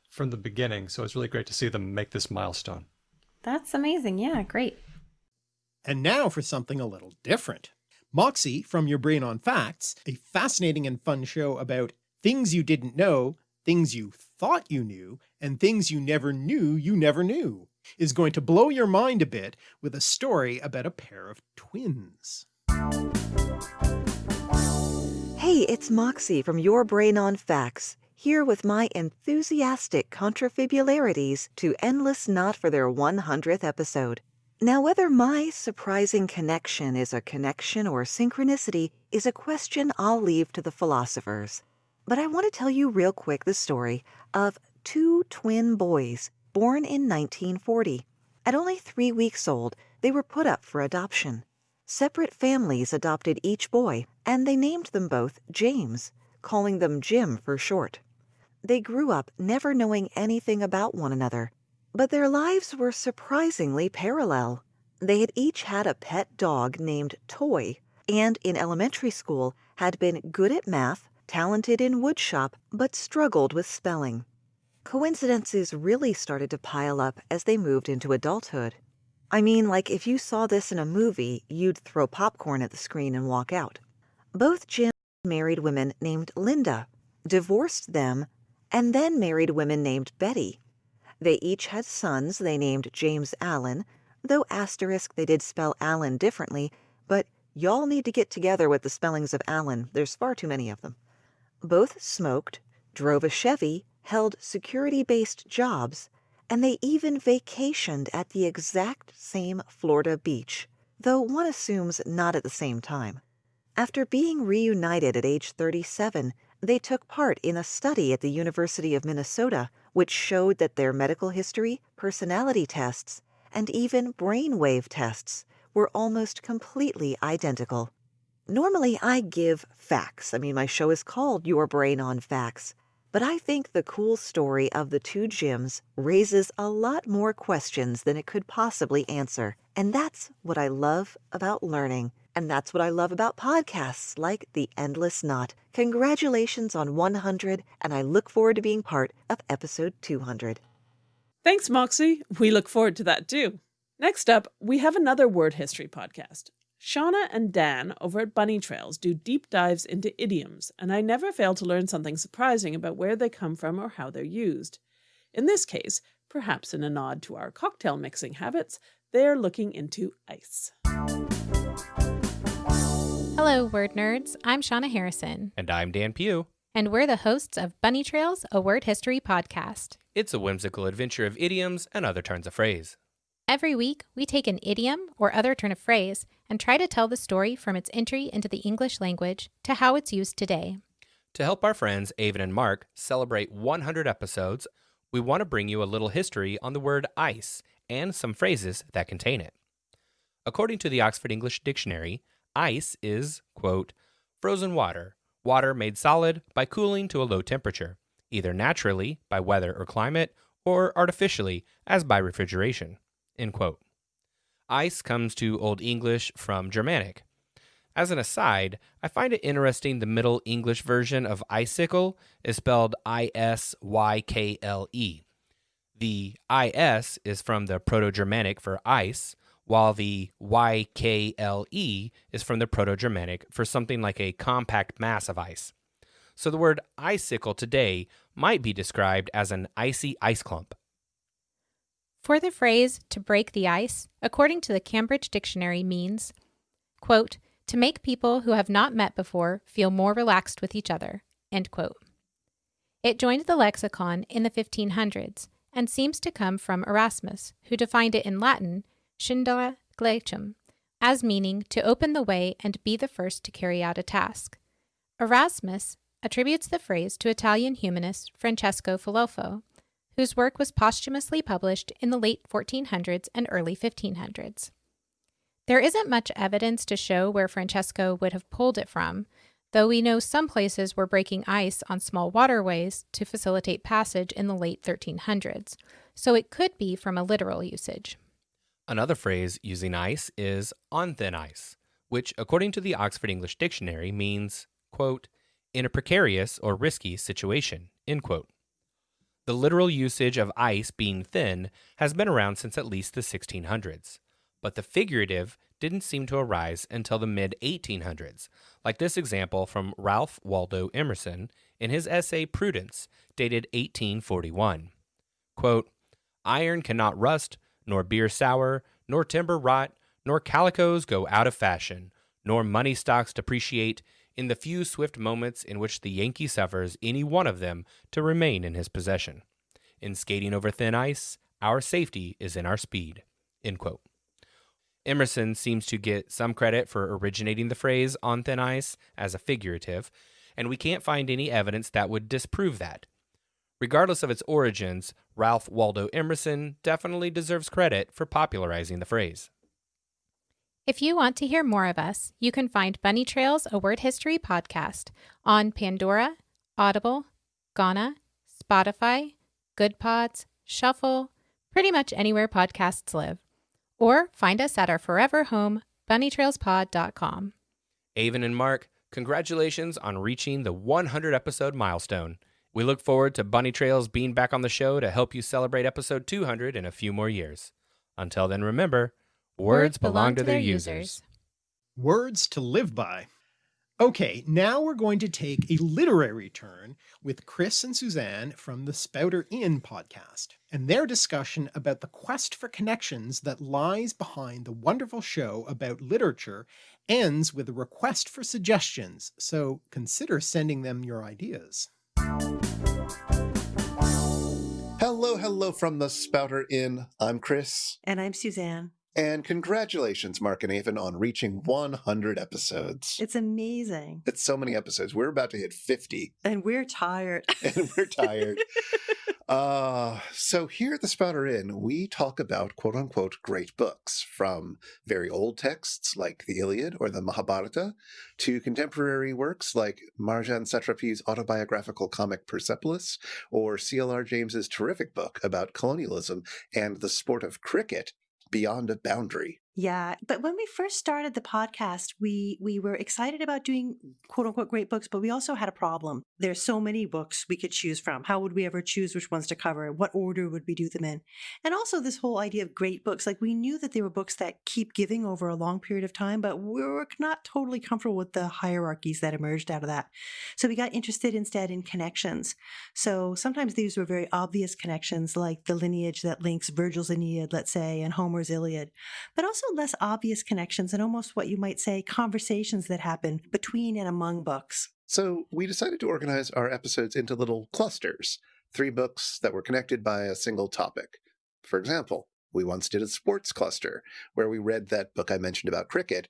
from the beginning. So it's really great to see them make this milestone. That's amazing. Yeah, great. And now for something a little different. Moxie from Your Brain on Facts, a fascinating and fun show about things you didn't know, things you thought you knew, and things you never knew you never knew, is going to blow your mind a bit with a story about a pair of twins. Hey, it's Moxie from Your Brain on Facts, here with my enthusiastic contrafibularities to Endless Knot for their 100th episode. Now, whether my surprising connection is a connection or synchronicity is a question I'll leave to the philosophers. But I want to tell you real quick the story of two twin boys born in 1940. At only three weeks old, they were put up for adoption. Separate families adopted each boy, and they named them both James, calling them Jim for short. They grew up never knowing anything about one another, but their lives were surprisingly parallel. They had each had a pet dog named Toy, and in elementary school had been good at math, talented in woodshop, but struggled with spelling. Coincidences really started to pile up as they moved into adulthood. I mean, like if you saw this in a movie, you'd throw popcorn at the screen and walk out. Both Jim married women named Linda, divorced them, and then married women named Betty. They each had sons they named James Allen, though asterisk they did spell Allen differently, but y'all need to get together with the spellings of Allen, there's far too many of them. Both smoked, drove a Chevy, held security based jobs, and they even vacationed at the exact same Florida beach, though one assumes not at the same time. After being reunited at age 37, they took part in a study at the University of Minnesota which showed that their medical history, personality tests, and even brainwave tests were almost completely identical. Normally, I give facts. I mean, my show is called Your Brain on Facts. But I think the cool story of the two Jims raises a lot more questions than it could possibly answer. And that's what I love about learning. And that's what I love about podcasts like The Endless Knot. Congratulations on 100, and I look forward to being part of episode 200. Thanks, Moxie. We look forward to that too. Next up, we have another word history podcast. Shauna and Dan over at Bunny Trails do deep dives into idioms, and I never fail to learn something surprising about where they come from or how they're used. In this case, perhaps in a nod to our cocktail mixing habits, they're looking into ice. Hello, word nerds. I'm Shauna Harrison. And I'm Dan Pugh. And we're the hosts of Bunny Trails, a word history podcast. It's a whimsical adventure of idioms and other turns of phrase. Every week, we take an idiom or other turn of phrase and try to tell the story from its entry into the English language to how it's used today. To help our friends Aven and Mark celebrate 100 episodes, we want to bring you a little history on the word ice and some phrases that contain it. According to the Oxford English Dictionary, ice is, quote, frozen water, water made solid by cooling to a low temperature, either naturally by weather or climate, or artificially as by refrigeration, end quote. Ice comes to Old English from Germanic. As an aside, I find it interesting the Middle English version of icicle is spelled I S Y K L E. The IS is from the Proto Germanic for ice, while the YKLE is from the Proto Germanic for something like a compact mass of ice. So the word icicle today might be described as an icy ice clump. For the phrase to break the ice, according to the Cambridge Dictionary, means, quote, to make people who have not met before feel more relaxed with each other, end quote. It joined the lexicon in the 1500s and seems to come from Erasmus, who defined it in Latin scindere glaciem, as meaning to open the way and be the first to carry out a task. Erasmus attributes the phrase to Italian humanist Francesco Filelfo, whose work was posthumously published in the late 1400s and early 1500s. There isn't much evidence to show where Francesco would have pulled it from, though we know some places were breaking ice on small waterways to facilitate passage in the late 1300s, so it could be from a literal usage. Another phrase using ice is on thin ice, which, according to the Oxford English Dictionary, means, quote, in a precarious or risky situation, end quote. The literal usage of ice being thin has been around since at least the 1600s, but the figurative didn't seem to arise until the mid 1800s, like this example from Ralph Waldo Emerson in his essay Prudence, dated 1841. Quote, Iron cannot rust, nor beer sour, nor timber rot, nor calicos go out of fashion, nor money stocks depreciate in the few swift moments in which the Yankee suffers any one of them to remain in his possession. In skating over thin ice, our safety is in our speed. Emerson seems to get some credit for originating the phrase on thin ice as a figurative, and we can't find any evidence that would disprove that. Regardless of its origins, Ralph Waldo Emerson definitely deserves credit for popularizing the phrase. If you want to hear more of us, you can find Bunny Trails, a word history podcast on Pandora, Audible, Ghana, Spotify, Good Pods, Shuffle, pretty much anywhere podcasts live. Or find us at our forever home, bunnytrailspod.com. Aven and Mark, congratulations on reaching the 100 episode milestone. We look forward to Bunny Trails being back on the show to help you celebrate episode 200 in a few more years. Until then, remember words, belong, to their users. Words to live by. Okay, now we're going to take a literary turn with Chris and Suzanne from the Spouter Inn podcast and their discussion about the quest for connections that lies behind the wonderful show about literature ends with a request for suggestions, so consider sending them your ideas. Hello, hello from the Spouter Inn. I'm Chris. And I'm Suzanne. And congratulations, Mark and Aven, on reaching 100 episodes. It's amazing. It's so many episodes. We're about to hit 50. And we're tired. and we're tired. uh, so here at the Spouter Inn, we talk about quote unquote great books from very old texts like the Iliad or the Mahabharata to contemporary works like Marjane Satrapi's autobiographical comic Persepolis or C.L.R. James's terrific book about colonialism and the sport of cricket beyond a boundary. Yeah, but when we first started the podcast, we we were excited about doing quote unquote great books, but we also had a problem. There's so many books we could choose from. How would we ever choose which ones to cover? What order would we do them in? And also this whole idea of great books, like we knew that there were books that keep giving over a long period of time, but we were not totally comfortable with the hierarchies that emerged out of that. So we got interested instead in connections. So sometimes these were very obvious connections, like the lineage that links Virgil's Aeneid, let's say, and Homer's Iliad, but also less obvious connections and almost what you might say conversations that happen between and among books. So we decided to organize our episodes into little clusters, three books that were connected by a single topic. For example, we once did a sports cluster where we read that book I mentioned about cricket,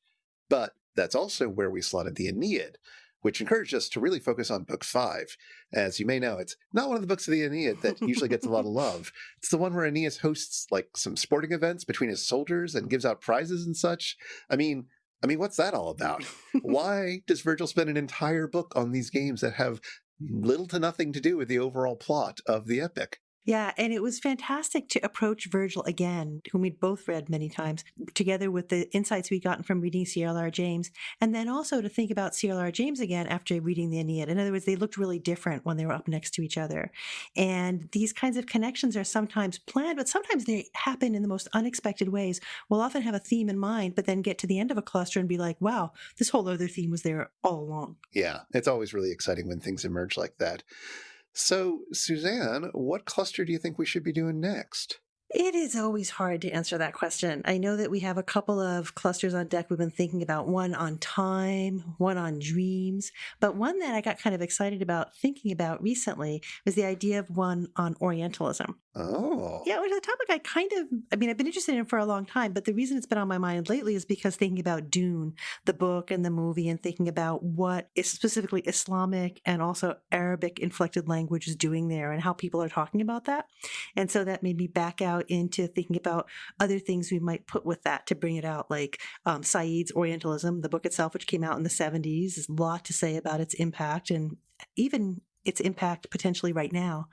but that's also where we slotted the Aeneid, which encouraged us to really focus on book five. As you may know, it's not one of the books of the Aeneid that usually gets a lot of love. It's the one where Aeneas hosts like some sporting events between his soldiers and gives out prizes and such. I mean, I mean, what's that all about? Why does Virgil spend an entire book on these games that have little to nothing to do with the overall plot of the epic? Yeah, and it was fantastic to approach Virgil again, whom we'd both read many times, together with the insights we'd gotten from reading C.L.R. James, and then also to think about C.L.R. James again after reading the Aeneid. In other words, they looked really different when they were up next to each other. And these kinds of connections are sometimes planned, but sometimes they happen in the most unexpected ways. We'll often have a theme in mind, but then get to the end of a cluster and be like, wow, this whole other theme was there all along. Yeah, it's always really exciting when things emerge like that. So, Suzanne, what cluster do you think we should be doing next? It is always hard to answer that question. I know that we have a couple of clusters on deck we've been thinking about one on time, one on dreams, but one that I got kind of excited about thinking about recently was the idea of one on Orientalism. Oh. Yeah, which is a topic I kind of, I mean, I've been interested in for a long time, but the reason it's been on my mind lately is because thinking about Dune, the book and the movie, and thinking about what is specifically Islamic and also Arabic inflected language is doing there and how people are talking about that. And so that made me back out into thinking about other things we might put with that to bring it out, like um, Orientalism, the book itself, which came out in the 70s, is a lot to say about its impact and even its impact potentially right now.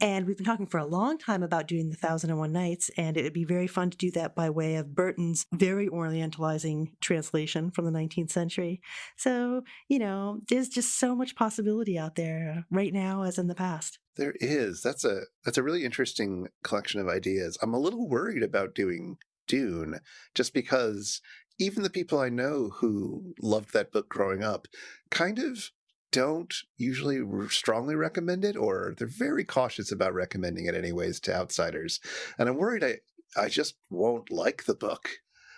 And we've been talking for a long time about doing the Thousand and One Nights, and it would be very fun to do that by way of Burton's very Orientalizing translation from the 19th century. So, you know, there's just so much possibility out there right now as in the past. There is. That's a that's a really interesting collection of ideas. I'm a little worried about doing Dune just because even the people I know who loved that book growing up kind of don't usually strongly recommend it or they're very cautious about recommending it anyways to outsiders. And I'm worried I I just won't like the book.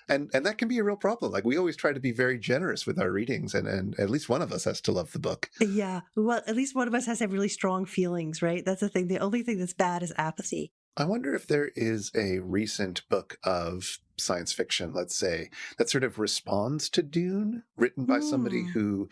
And and that can be a real problem. Like we always try to be very generous with our readings and and at least one of us has to love the book. Yeah. Well, at least one of us has to have really strong feelings, right? That's the thing. The only thing that's bad is apathy. I wonder if there is a recent book of science fiction, let's say, that sort of responds to Dune, written by mm. somebody who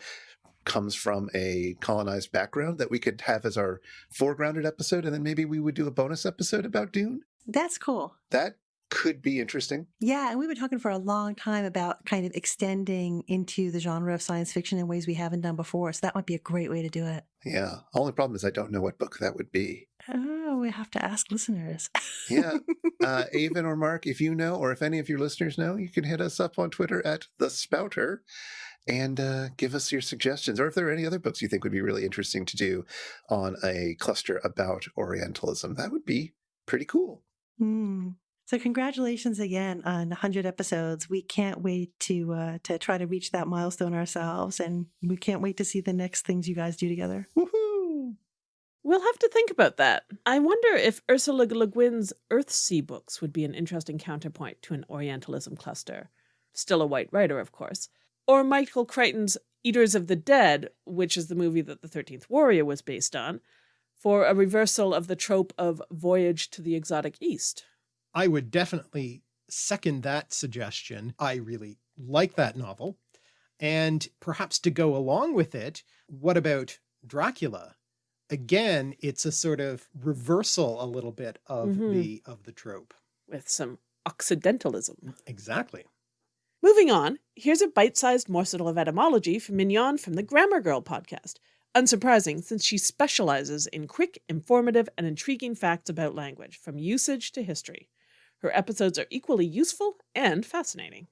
comes from a colonized background that we could have as our foregrounded episode, and then maybe we would do a bonus episode about Dune. That's cool. That could be interesting. Yeah, and we've been talking for a long time about kind of extending into the genre of science fiction in ways we haven't done before. So that might be a great way to do it. Yeah. Only problem is I don't know what book that would be. Oh, we have to ask listeners. yeah. Uh, Aven or Mark, if you know, or if any of your listeners know, you can hit us up on Twitter at The Spouter and uh, give us your suggestions. Or if there are any other books you think would be really interesting to do on a cluster about Orientalism, that would be pretty cool. Hmm. So congratulations again on 100 episodes. We can't wait to uh, to try to reach that milestone ourselves, and we can't wait to see the next things you guys do together. Woohoo! We'll have to think about that. I wonder if Ursula Le Guin's Earthsea books would be an interesting counterpoint to an Orientalism cluster. Still a white writer, of course. Or Michael Crichton's Eaters of the Dead, which is the movie that The Thirteenth Warrior was based on, for a reversal of the trope of voyage to the exotic East. I would definitely second that suggestion. I really like that novel. And perhaps to go along with it, what about Dracula? Again, it's a sort of reversal a little bit of Mhm. the of the trope. With some Occidentalism. Exactly. Moving on, here's a bite sized morsel of etymology from Mignon from the Grammar Girl podcast. Unsurprising, since she specializes in quick, informative, and intriguing facts about language, from usage to history. Her episodes are equally useful and fascinating.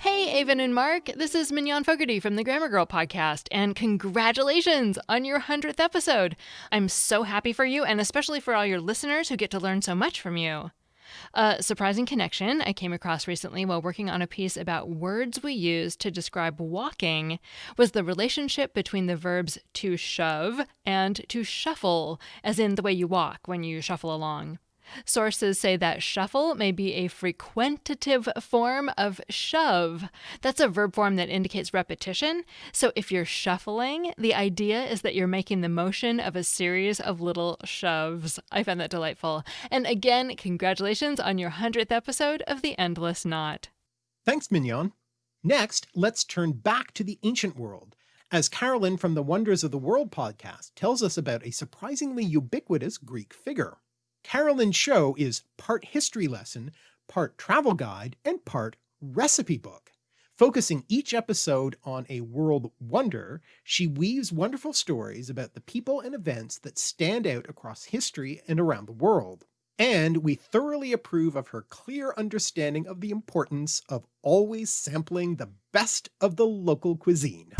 Hey, Aven and Mark. This is Mignon Fogarty from the Grammar Girl podcast, and congratulations on your 100th episode. I'm so happy for you, and especially for all your listeners who get to learn so much from you. A surprising connection I came across recently while working on a piece about words we use to describe walking was the relationship between the verbs to shove and to shuffle, as in the way you walk when you shuffle along. Sources say that shuffle may be a frequentative form of shove. That's a verb form that indicates repetition. So if you're shuffling, the idea is that you're making the motion of a series of little shoves. I found that delightful. And again, congratulations on your 100th episode of The Endless Knot. Thanks, Mignon. Next, let's turn back to the ancient world, as Carolyn from the Wonders of the World podcast tells us about a surprisingly ubiquitous Greek figure. Carolyn's show is part history lesson, part travel guide, and part recipe book. Focusing each episode on a world wonder, she weaves wonderful stories about the people and events that stand out across history and around the world. And we thoroughly approve of her clear understanding of the importance of always sampling the best of the local cuisine.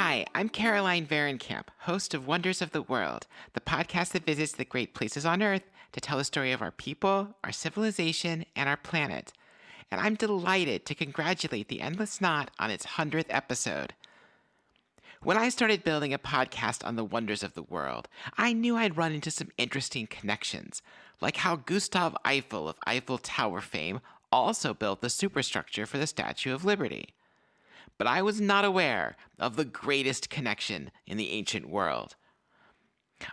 Hi, I'm Caroline Varenkamp, host of Wonders of the World, the podcast that visits the great places on Earth to tell the story of our people, our civilization, and our planet. And I'm delighted to congratulate the Endless Knot on its 100th episode. When I started building a podcast on the wonders of the world, I knew I'd run into some interesting connections, like how Gustave Eiffel of Eiffel Tower fame also built the superstructure for the Statue of Liberty but I was not aware of the greatest connection in the ancient world.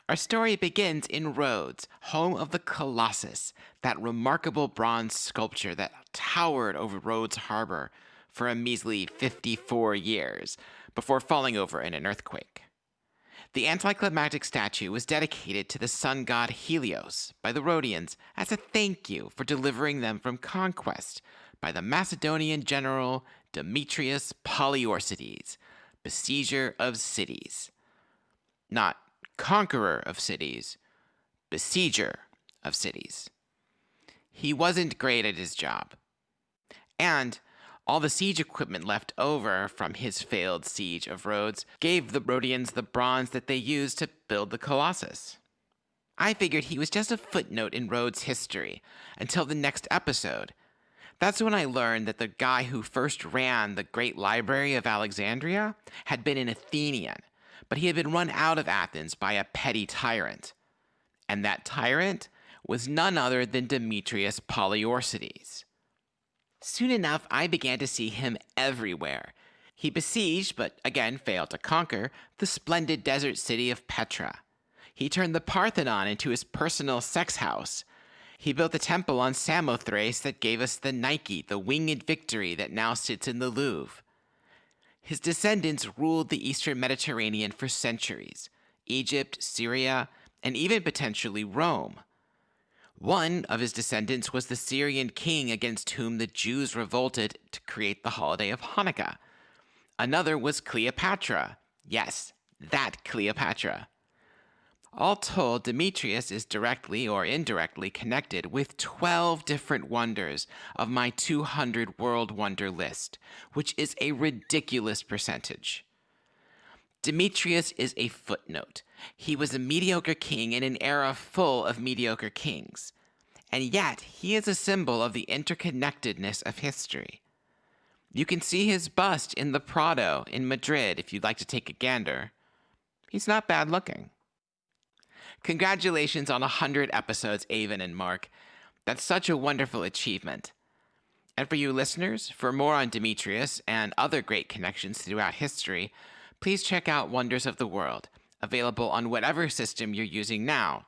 Our story begins in Rhodes, home of the Colossus, that remarkable bronze sculpture that towered over Rhodes Harbor for a measly 54 years before falling over in an earthquake. The anticlimactic statue was dedicated to the sun god Helios by the Rhodians as a thank you for delivering them from conquest by the Macedonian general Demetrius Poliorcetes, besieger of cities. Not conqueror of cities, besieger of cities. He wasn't great at his job. And all the siege equipment left over from his failed siege of Rhodes gave the Rhodians the bronze that they used to build the Colossus. I figured he was just a footnote in Rhodes' history until the next episode that's when I learned that the guy who first ran the Great Library of Alexandria had been an Athenian, but he had been run out of Athens by a petty tyrant. And that tyrant was none other than Demetrius Poliorcetes. Soon enough, I began to see him everywhere. He besieged, but again failed to conquer, the splendid desert city of Petra. He turned the Parthenon into his personal sex house He built the temple on Samothrace that gave us the Nike, the winged victory that now sits in the Louvre. His descendants ruled the eastern Mediterranean for centuries Egypt, Syria, and even potentially Rome. One of his descendants was the Syrian king against whom the Jews revolted to create the holiday of Hanukkah. Another was Cleopatra. Yes, that Cleopatra. All told, Demetrius is directly or indirectly connected with 12 different wonders of my 200 world wonder list, which is a ridiculous percentage. Demetrius is a footnote. He was a mediocre king in an era full of mediocre kings. And yet, he is a symbol of the interconnectedness of history. You can see his bust in the Prado in Madrid if you'd like to take a gander. He's not bad looking. Congratulations on 100 episodes, Aven and Mark. That's such a wonderful achievement. And for you listeners, for more on Demetrius and other great connections throughout history, please check out Wonders of the World, available on whatever system you're using now.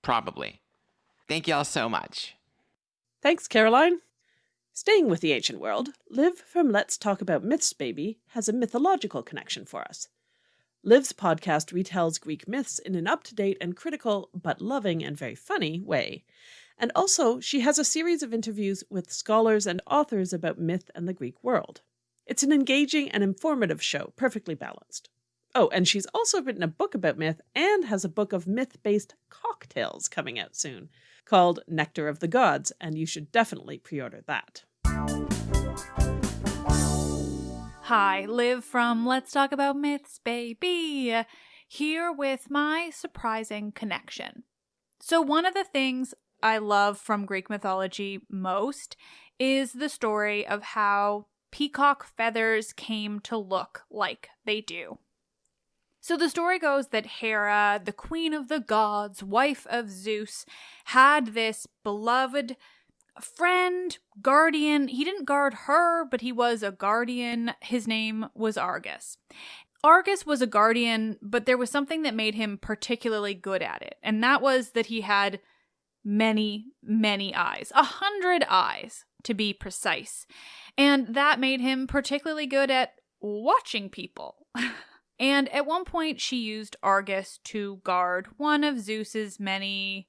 Probably. Thank y'all so much. Thanks, Caroline. Staying with the ancient world, Liv from Let's Talk About Myths Baby has a mythological connection for us. Liv's podcast retells Greek myths in an up to date and critical, but loving and very funny way. And also, she has a series of interviews with scholars and authors about myth and the Greek world. It's an engaging and informative show, perfectly balanced. Oh, and she's also written a book about myth and has a book of myth based cocktails coming out soon called Nectar of the Gods, and you should definitely pre order that. Hi, Liv from Let's Talk About Myths, baby, here with my surprising connection. So, one of the things I love from Greek mythology most is the story of how peacock feathers came to look like they do. So the story goes that Hera, the queen of the gods, wife of Zeus, had this beloved friend, guardian. He didn't guard her, but he was a guardian. His name was Argus. Argus was a guardian, but there was something that made him particularly good at it, and that was that he had many, many eyes. A hundred eyes, to be precise. And that made him particularly good at watching people. And at one point, she used Argus to guard one of Zeus's many.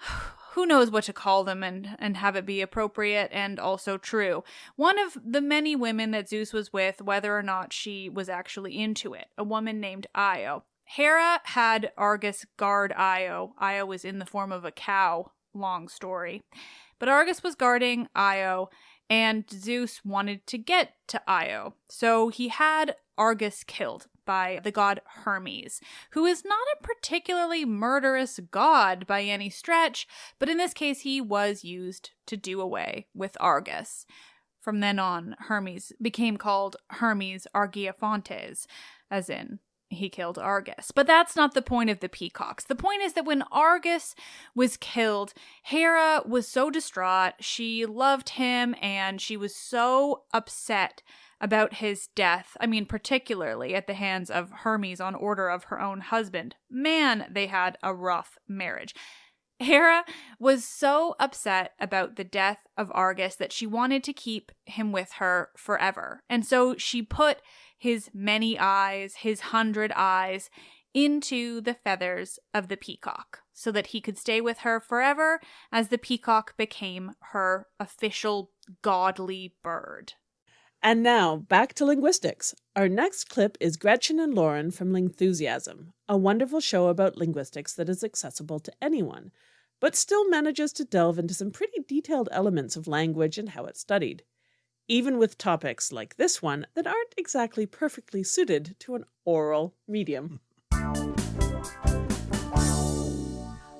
Who knows what to call them and, and have it be appropriate and also true. One of the many women that Zeus was with, whether or not she was actually into it, a woman named Io. Hera had Argus guard Io. Io was in the form of a cow, long story. But Argus was guarding Io, and Zeus wanted to get to Io. So he had Argus killed by the god Hermes, who is not a particularly murderous god by any stretch, but in this case he was used to do away with Argus. From then on, Hermes became called Hermes Argeiphontes, as in he killed Argus. But that's not the point of the peacocks. The point is that when Argus was killed, Hera was so distraught. She loved him and she was so upset about his death. I mean, particularly at the hands of Hermes on order of her own husband. Man, they had a rough marriage. Hera was so upset about the death of Argus that she wanted to keep him with her forever. And so she put his many eyes, his hundred eyes, into the feathers of the peacock so that he could stay with her forever as the peacock became her official godly bird. And now, back to linguistics. Our next clip is Gretchen and Lauren from Lingthusiasm, a wonderful show about linguistics that is accessible to anyone, but still manages to delve into some pretty detailed elements of language and how it's studied, even with topics like this one that aren't exactly perfectly suited to an oral medium.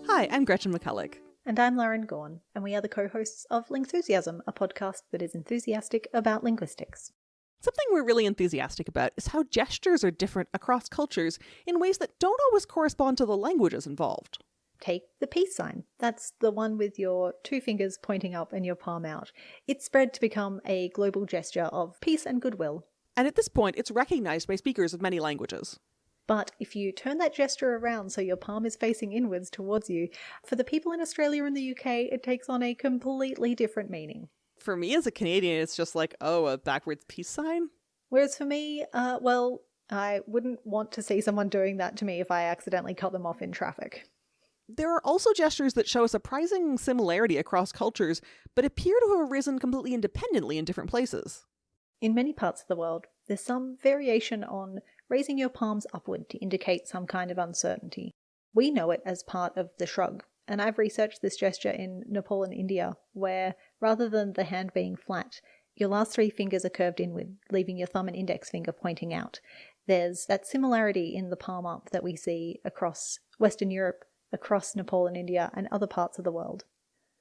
Hi, I'm Gretchen McCulloch. And I'm Lauren Gawne, and we are the co hosts of Lingthusiasm, a podcast that is enthusiastic about linguistics. Something we're really enthusiastic about is how gestures are different across cultures in ways that don't always correspond to the languages involved. Take the peace sign. That's the one with your two fingers pointing up and your palm out. It's spread to become a global gesture of peace and goodwill. And at this point, it's recognized by speakers of many languages. But if you turn that gesture around so your palm is facing inwards towards you, for the people in Australia and the UK, it takes on a completely different meaning. For me as a Canadian, it's just like, oh, a backwards peace sign? Whereas for me, uh, well, I wouldn't want to see someone doing that to me if I accidentally cut them off in traffic. There are also gestures that show a surprising similarity across cultures, but appear to have arisen completely independently in different places. In many parts of the world, there's some variation on raising your palms upward to indicate some kind of uncertainty. We know it as part of the shrug, and I've researched this gesture in Nepal and India, where rather than the hand being flat, your last three fingers are curved inward, leaving your thumb and index finger pointing out. There's that similarity in the palm up that we see across Western Europe, across Nepal and India, and other parts of the world.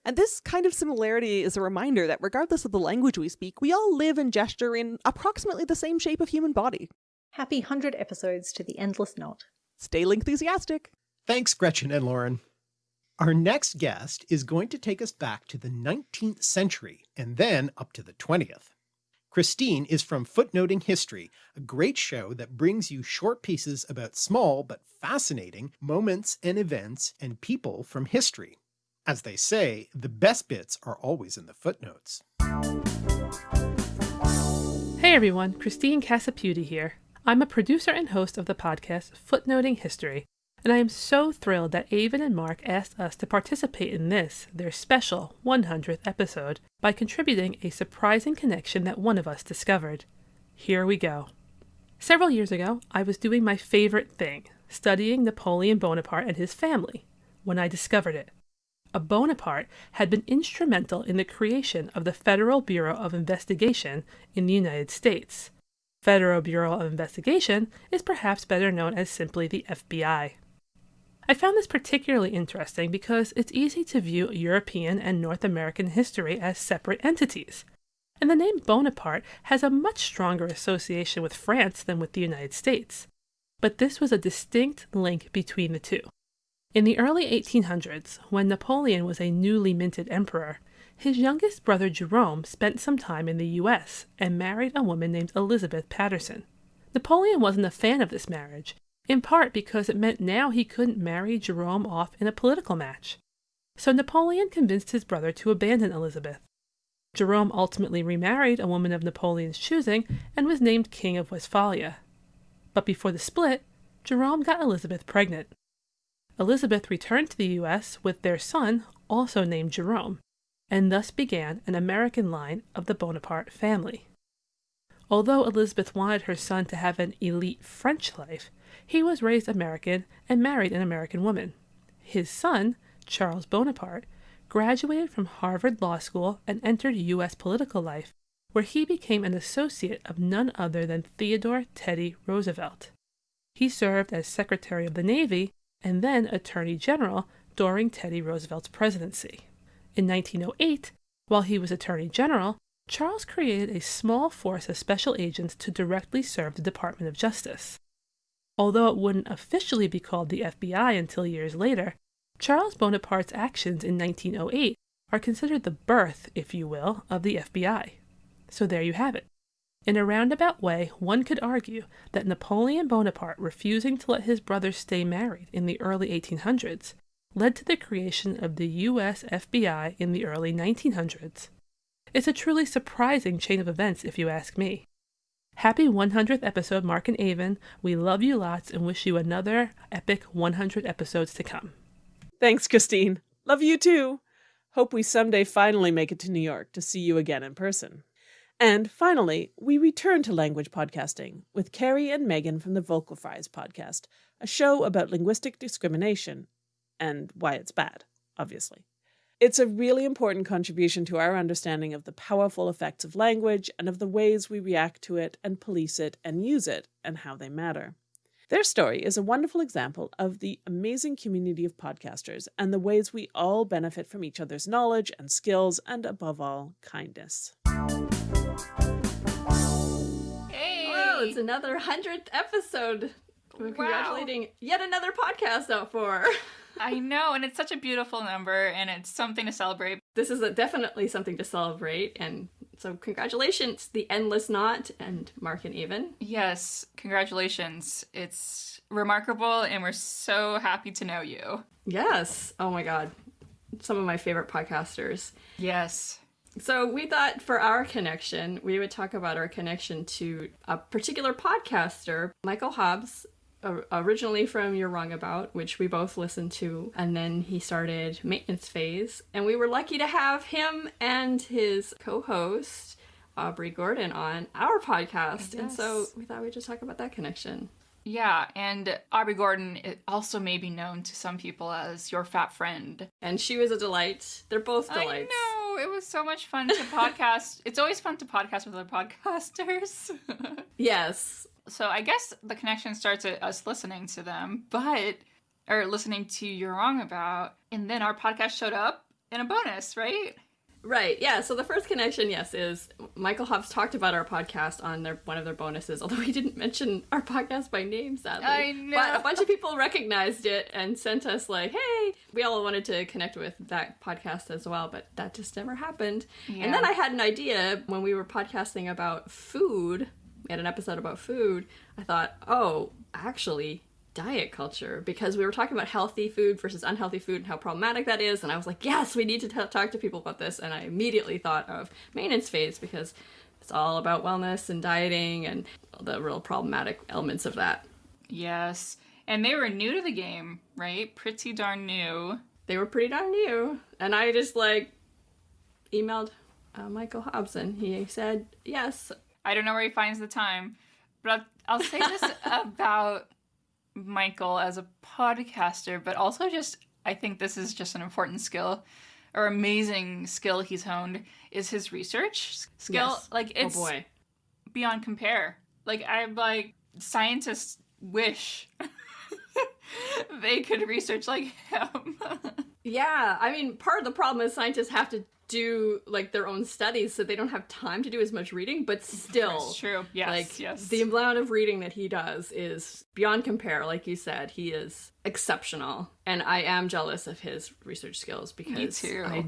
And this kind of similarity is a reminder that regardless of the language we speak, we all live and gesture in approximately the same shape of human body. Happy 100 episodes to the Endless Knot. Stay enthusiastic. Thanks, Gretchen and Lauren. Our next guest is going to take us back to the 19th century and then up to the 20th. Christine is from Footnoting History, a great show that brings you short pieces about small but fascinating moments and events and people from history. As they say, the best bits are always in the footnotes. Hey everyone, Christine Caccipuoti here. I'm a producer and host of the podcast Footnoting History, and I am so thrilled that Aven and Mark asked us to participate in this, their special 100th episode, by contributing a surprising connection that one of us discovered. Here we go. Several years ago, I was doing my favorite thing, studying Napoleon Bonaparte and his family, when I discovered it. A Bonaparte had been instrumental in the creation of the Federal Bureau of Investigation in the United States. Federal Bureau of Investigation is perhaps better known as simply the FBI. I found this particularly interesting because it's easy to view European and North American history as separate entities, and the name Bonaparte has a much stronger association with France than with the United States. But this was a distinct link between the two. In the early 1800s, when Napoleon was a newly minted emperor, his youngest brother Jerome spent some time in the US and married a woman named Elizabeth Patterson. Napoleon wasn't a fan of this marriage, in part because it meant now he couldn't marry Jerome off in a political match. So Napoleon convinced his brother to abandon Elizabeth. Jerome ultimately remarried a woman of Napoleon's choosing and was named King of Westphalia. But before the split, Jerome got Elizabeth pregnant. Elizabeth returned to the U.S. with their son, also named Jerome, and thus began an American line of the Bonaparte family. Although Elizabeth wanted her son to have an elite French life, he was raised American and married an American woman. His son, Charles Bonaparte, graduated from Harvard Law School and entered U.S. political life, where he became an associate of none other than Theodore Teddy Roosevelt. He served as Secretary of the Navy and then Attorney General during Teddy Roosevelt's presidency. In 1908, while he was Attorney General, Charles created a small force of special agents to directly serve the Department of Justice. Although it wouldn't officially be called the FBI until years later, Charles Bonaparte's actions in 1908 are considered the birth, if you will, of the FBI. So there you have it. In a roundabout way, one could argue that Napoleon Bonaparte refusing to let his brothers stay married in the early 1800s led to the creation of the US FBI in the early 1900s. It's a truly surprising chain of events, if you ask me. Happy 100th episode, Mark and Aven. We love you lots and wish you another epic 100 episodes to come. Thanks, Christine. Love you too. Hope we someday finally make it to New York to see you again in person. And finally, we return to language podcasting with Carrie and Megan from the Vocal Fries podcast, a show about linguistic discrimination and why it's bad, obviously. It's a really important contribution to our understanding of the powerful effects of language and of the ways we react to it and police it and use it and how they matter. Their story is a wonderful example of the amazing community of podcasters and the ways we all benefit from each other's knowledge and skills and, above all, kindness. Hey! Whoa, it's another 100th episode. We're congratulating yet another podcast out for. I know, and it's such a beautiful number, and it's something to celebrate. This is a, definitely something to celebrate, and So congratulations, the Endless Knot and Mark and Aven. Yes, congratulations. It's remarkable and we're so happy to know you. Yes. Oh my god. Some of my favorite podcasters. Yes. So we thought for our connection, we would talk about our connection to a particular podcaster, Michael Hobbs, originally from You're Wrong About, which we both listened to, and then he started Maintenance Phase, and we were lucky to have him and his co-host Aubrey Gordon on our podcast, yes. and so we thought we'd just talk about that connection. Yeah, and Aubrey Gordon it also may be known to some people as your fat friend. And she was a delight. They're both delights. I know. It was so much fun to podcast. it's always fun to podcast with other podcasters. yes so I guess the connection starts at us listening to them, but or listening to You're Wrong About, and then our podcast showed up in a bonus, right? Right. Yeah. So the first connection, yes, is Michael Hobbs talked about our podcast on their one of their bonuses, although he didn't mention our podcast by name, sadly. I know. But a bunch of people recognized it and sent us like, "Hey, we all wanted to connect with that podcast as well, but that just never happened." Yeah. And then I had an idea when we were podcasting about food we had an episode about food, I thought, oh, actually, diet culture because we were talking about healthy food versus unhealthy food and how problematic that is and i was like yes we need to t- talk to people about this and i immediately thought of maintenance phase because it's all about wellness and dieting and the real problematic elements of that. Yes. And they were new to the game right? Pretty darn new. They were pretty darn new. And i just like emailed uh, michael hobson. He said yes. I don't know where he finds the time. But I'll, I'll say this about Michael as a podcaster, but also just I think this is just an important skill or amazing skill he's honed is his research skill. Yes. Like oh, it's oh beyond compare. Like I'm like scientists wish they could research like him. yeah, I mean, part of the problem is scientists have to do like their own studies so they don't have time to do as much reading but still That's true. Yes like yes. the amount of reading that he does is beyond compare. Like you said he is exceptional and i am jealous of his research skills because i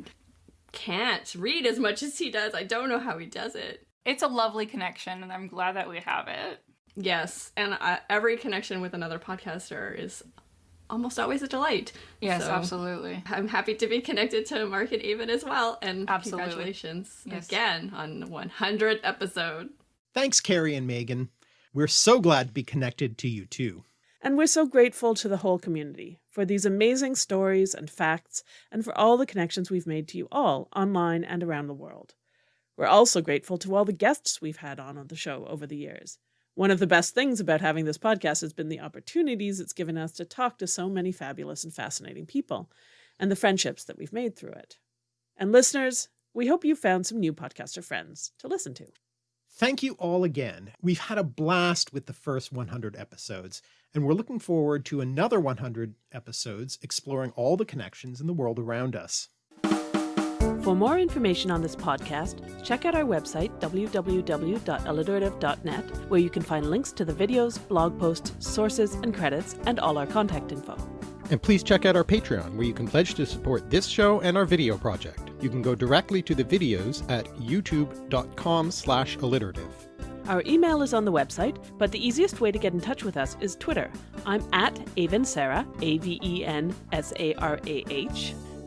can't read as much as he does. I don't know how he does it. It's a lovely connection and i'm glad that we have it. Yes and I, every connection with another podcaster is almost always a delight. Yes, so absolutely. I'm happy to be connected to Mark and Aven as well. And absolutely. congratulations yes. again on the 100th episode. Thanks, Carrie and Megan. We're so glad to be connected to you too. And we're so grateful to the whole community for these amazing stories and facts and for all the connections we've made to you all online and around the world. We're also grateful to all the guests we've had on on the show over the years. One of the best things about having this podcast has been the opportunities it's given us to talk to so many fabulous and fascinating people and the friendships that we've made through it. And listeners, we hope you found some new podcaster friends to listen to. Thank you all again. We've had a blast with the first 100 episodes, and we're looking forward to another 100 episodes exploring all the connections in the world around us. For more information on this podcast, check out our website, www.alliterative.net, where you can find links to the videos, blog posts, sources, and credits, and all our contact info. And please check out our Patreon, where you can pledge to support this show and our video project. You can go directly to the videos at youtube.com slash alliterative. Our email is on the website, but the easiest way to get in touch with us is Twitter. I'm at Aven Sarah, A-V-E-N-S-A-R-A-H.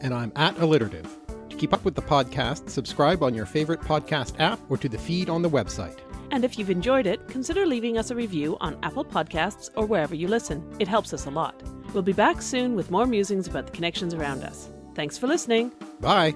And I'm at alliterative keep up with the podcast, subscribe on your favorite podcast app or to the feed on the website. And if you've enjoyed it, consider leaving us a review on Apple Podcasts or wherever you listen. It helps us a lot. We'll be back soon with more musings about the connections around us. Thanks for listening. Bye.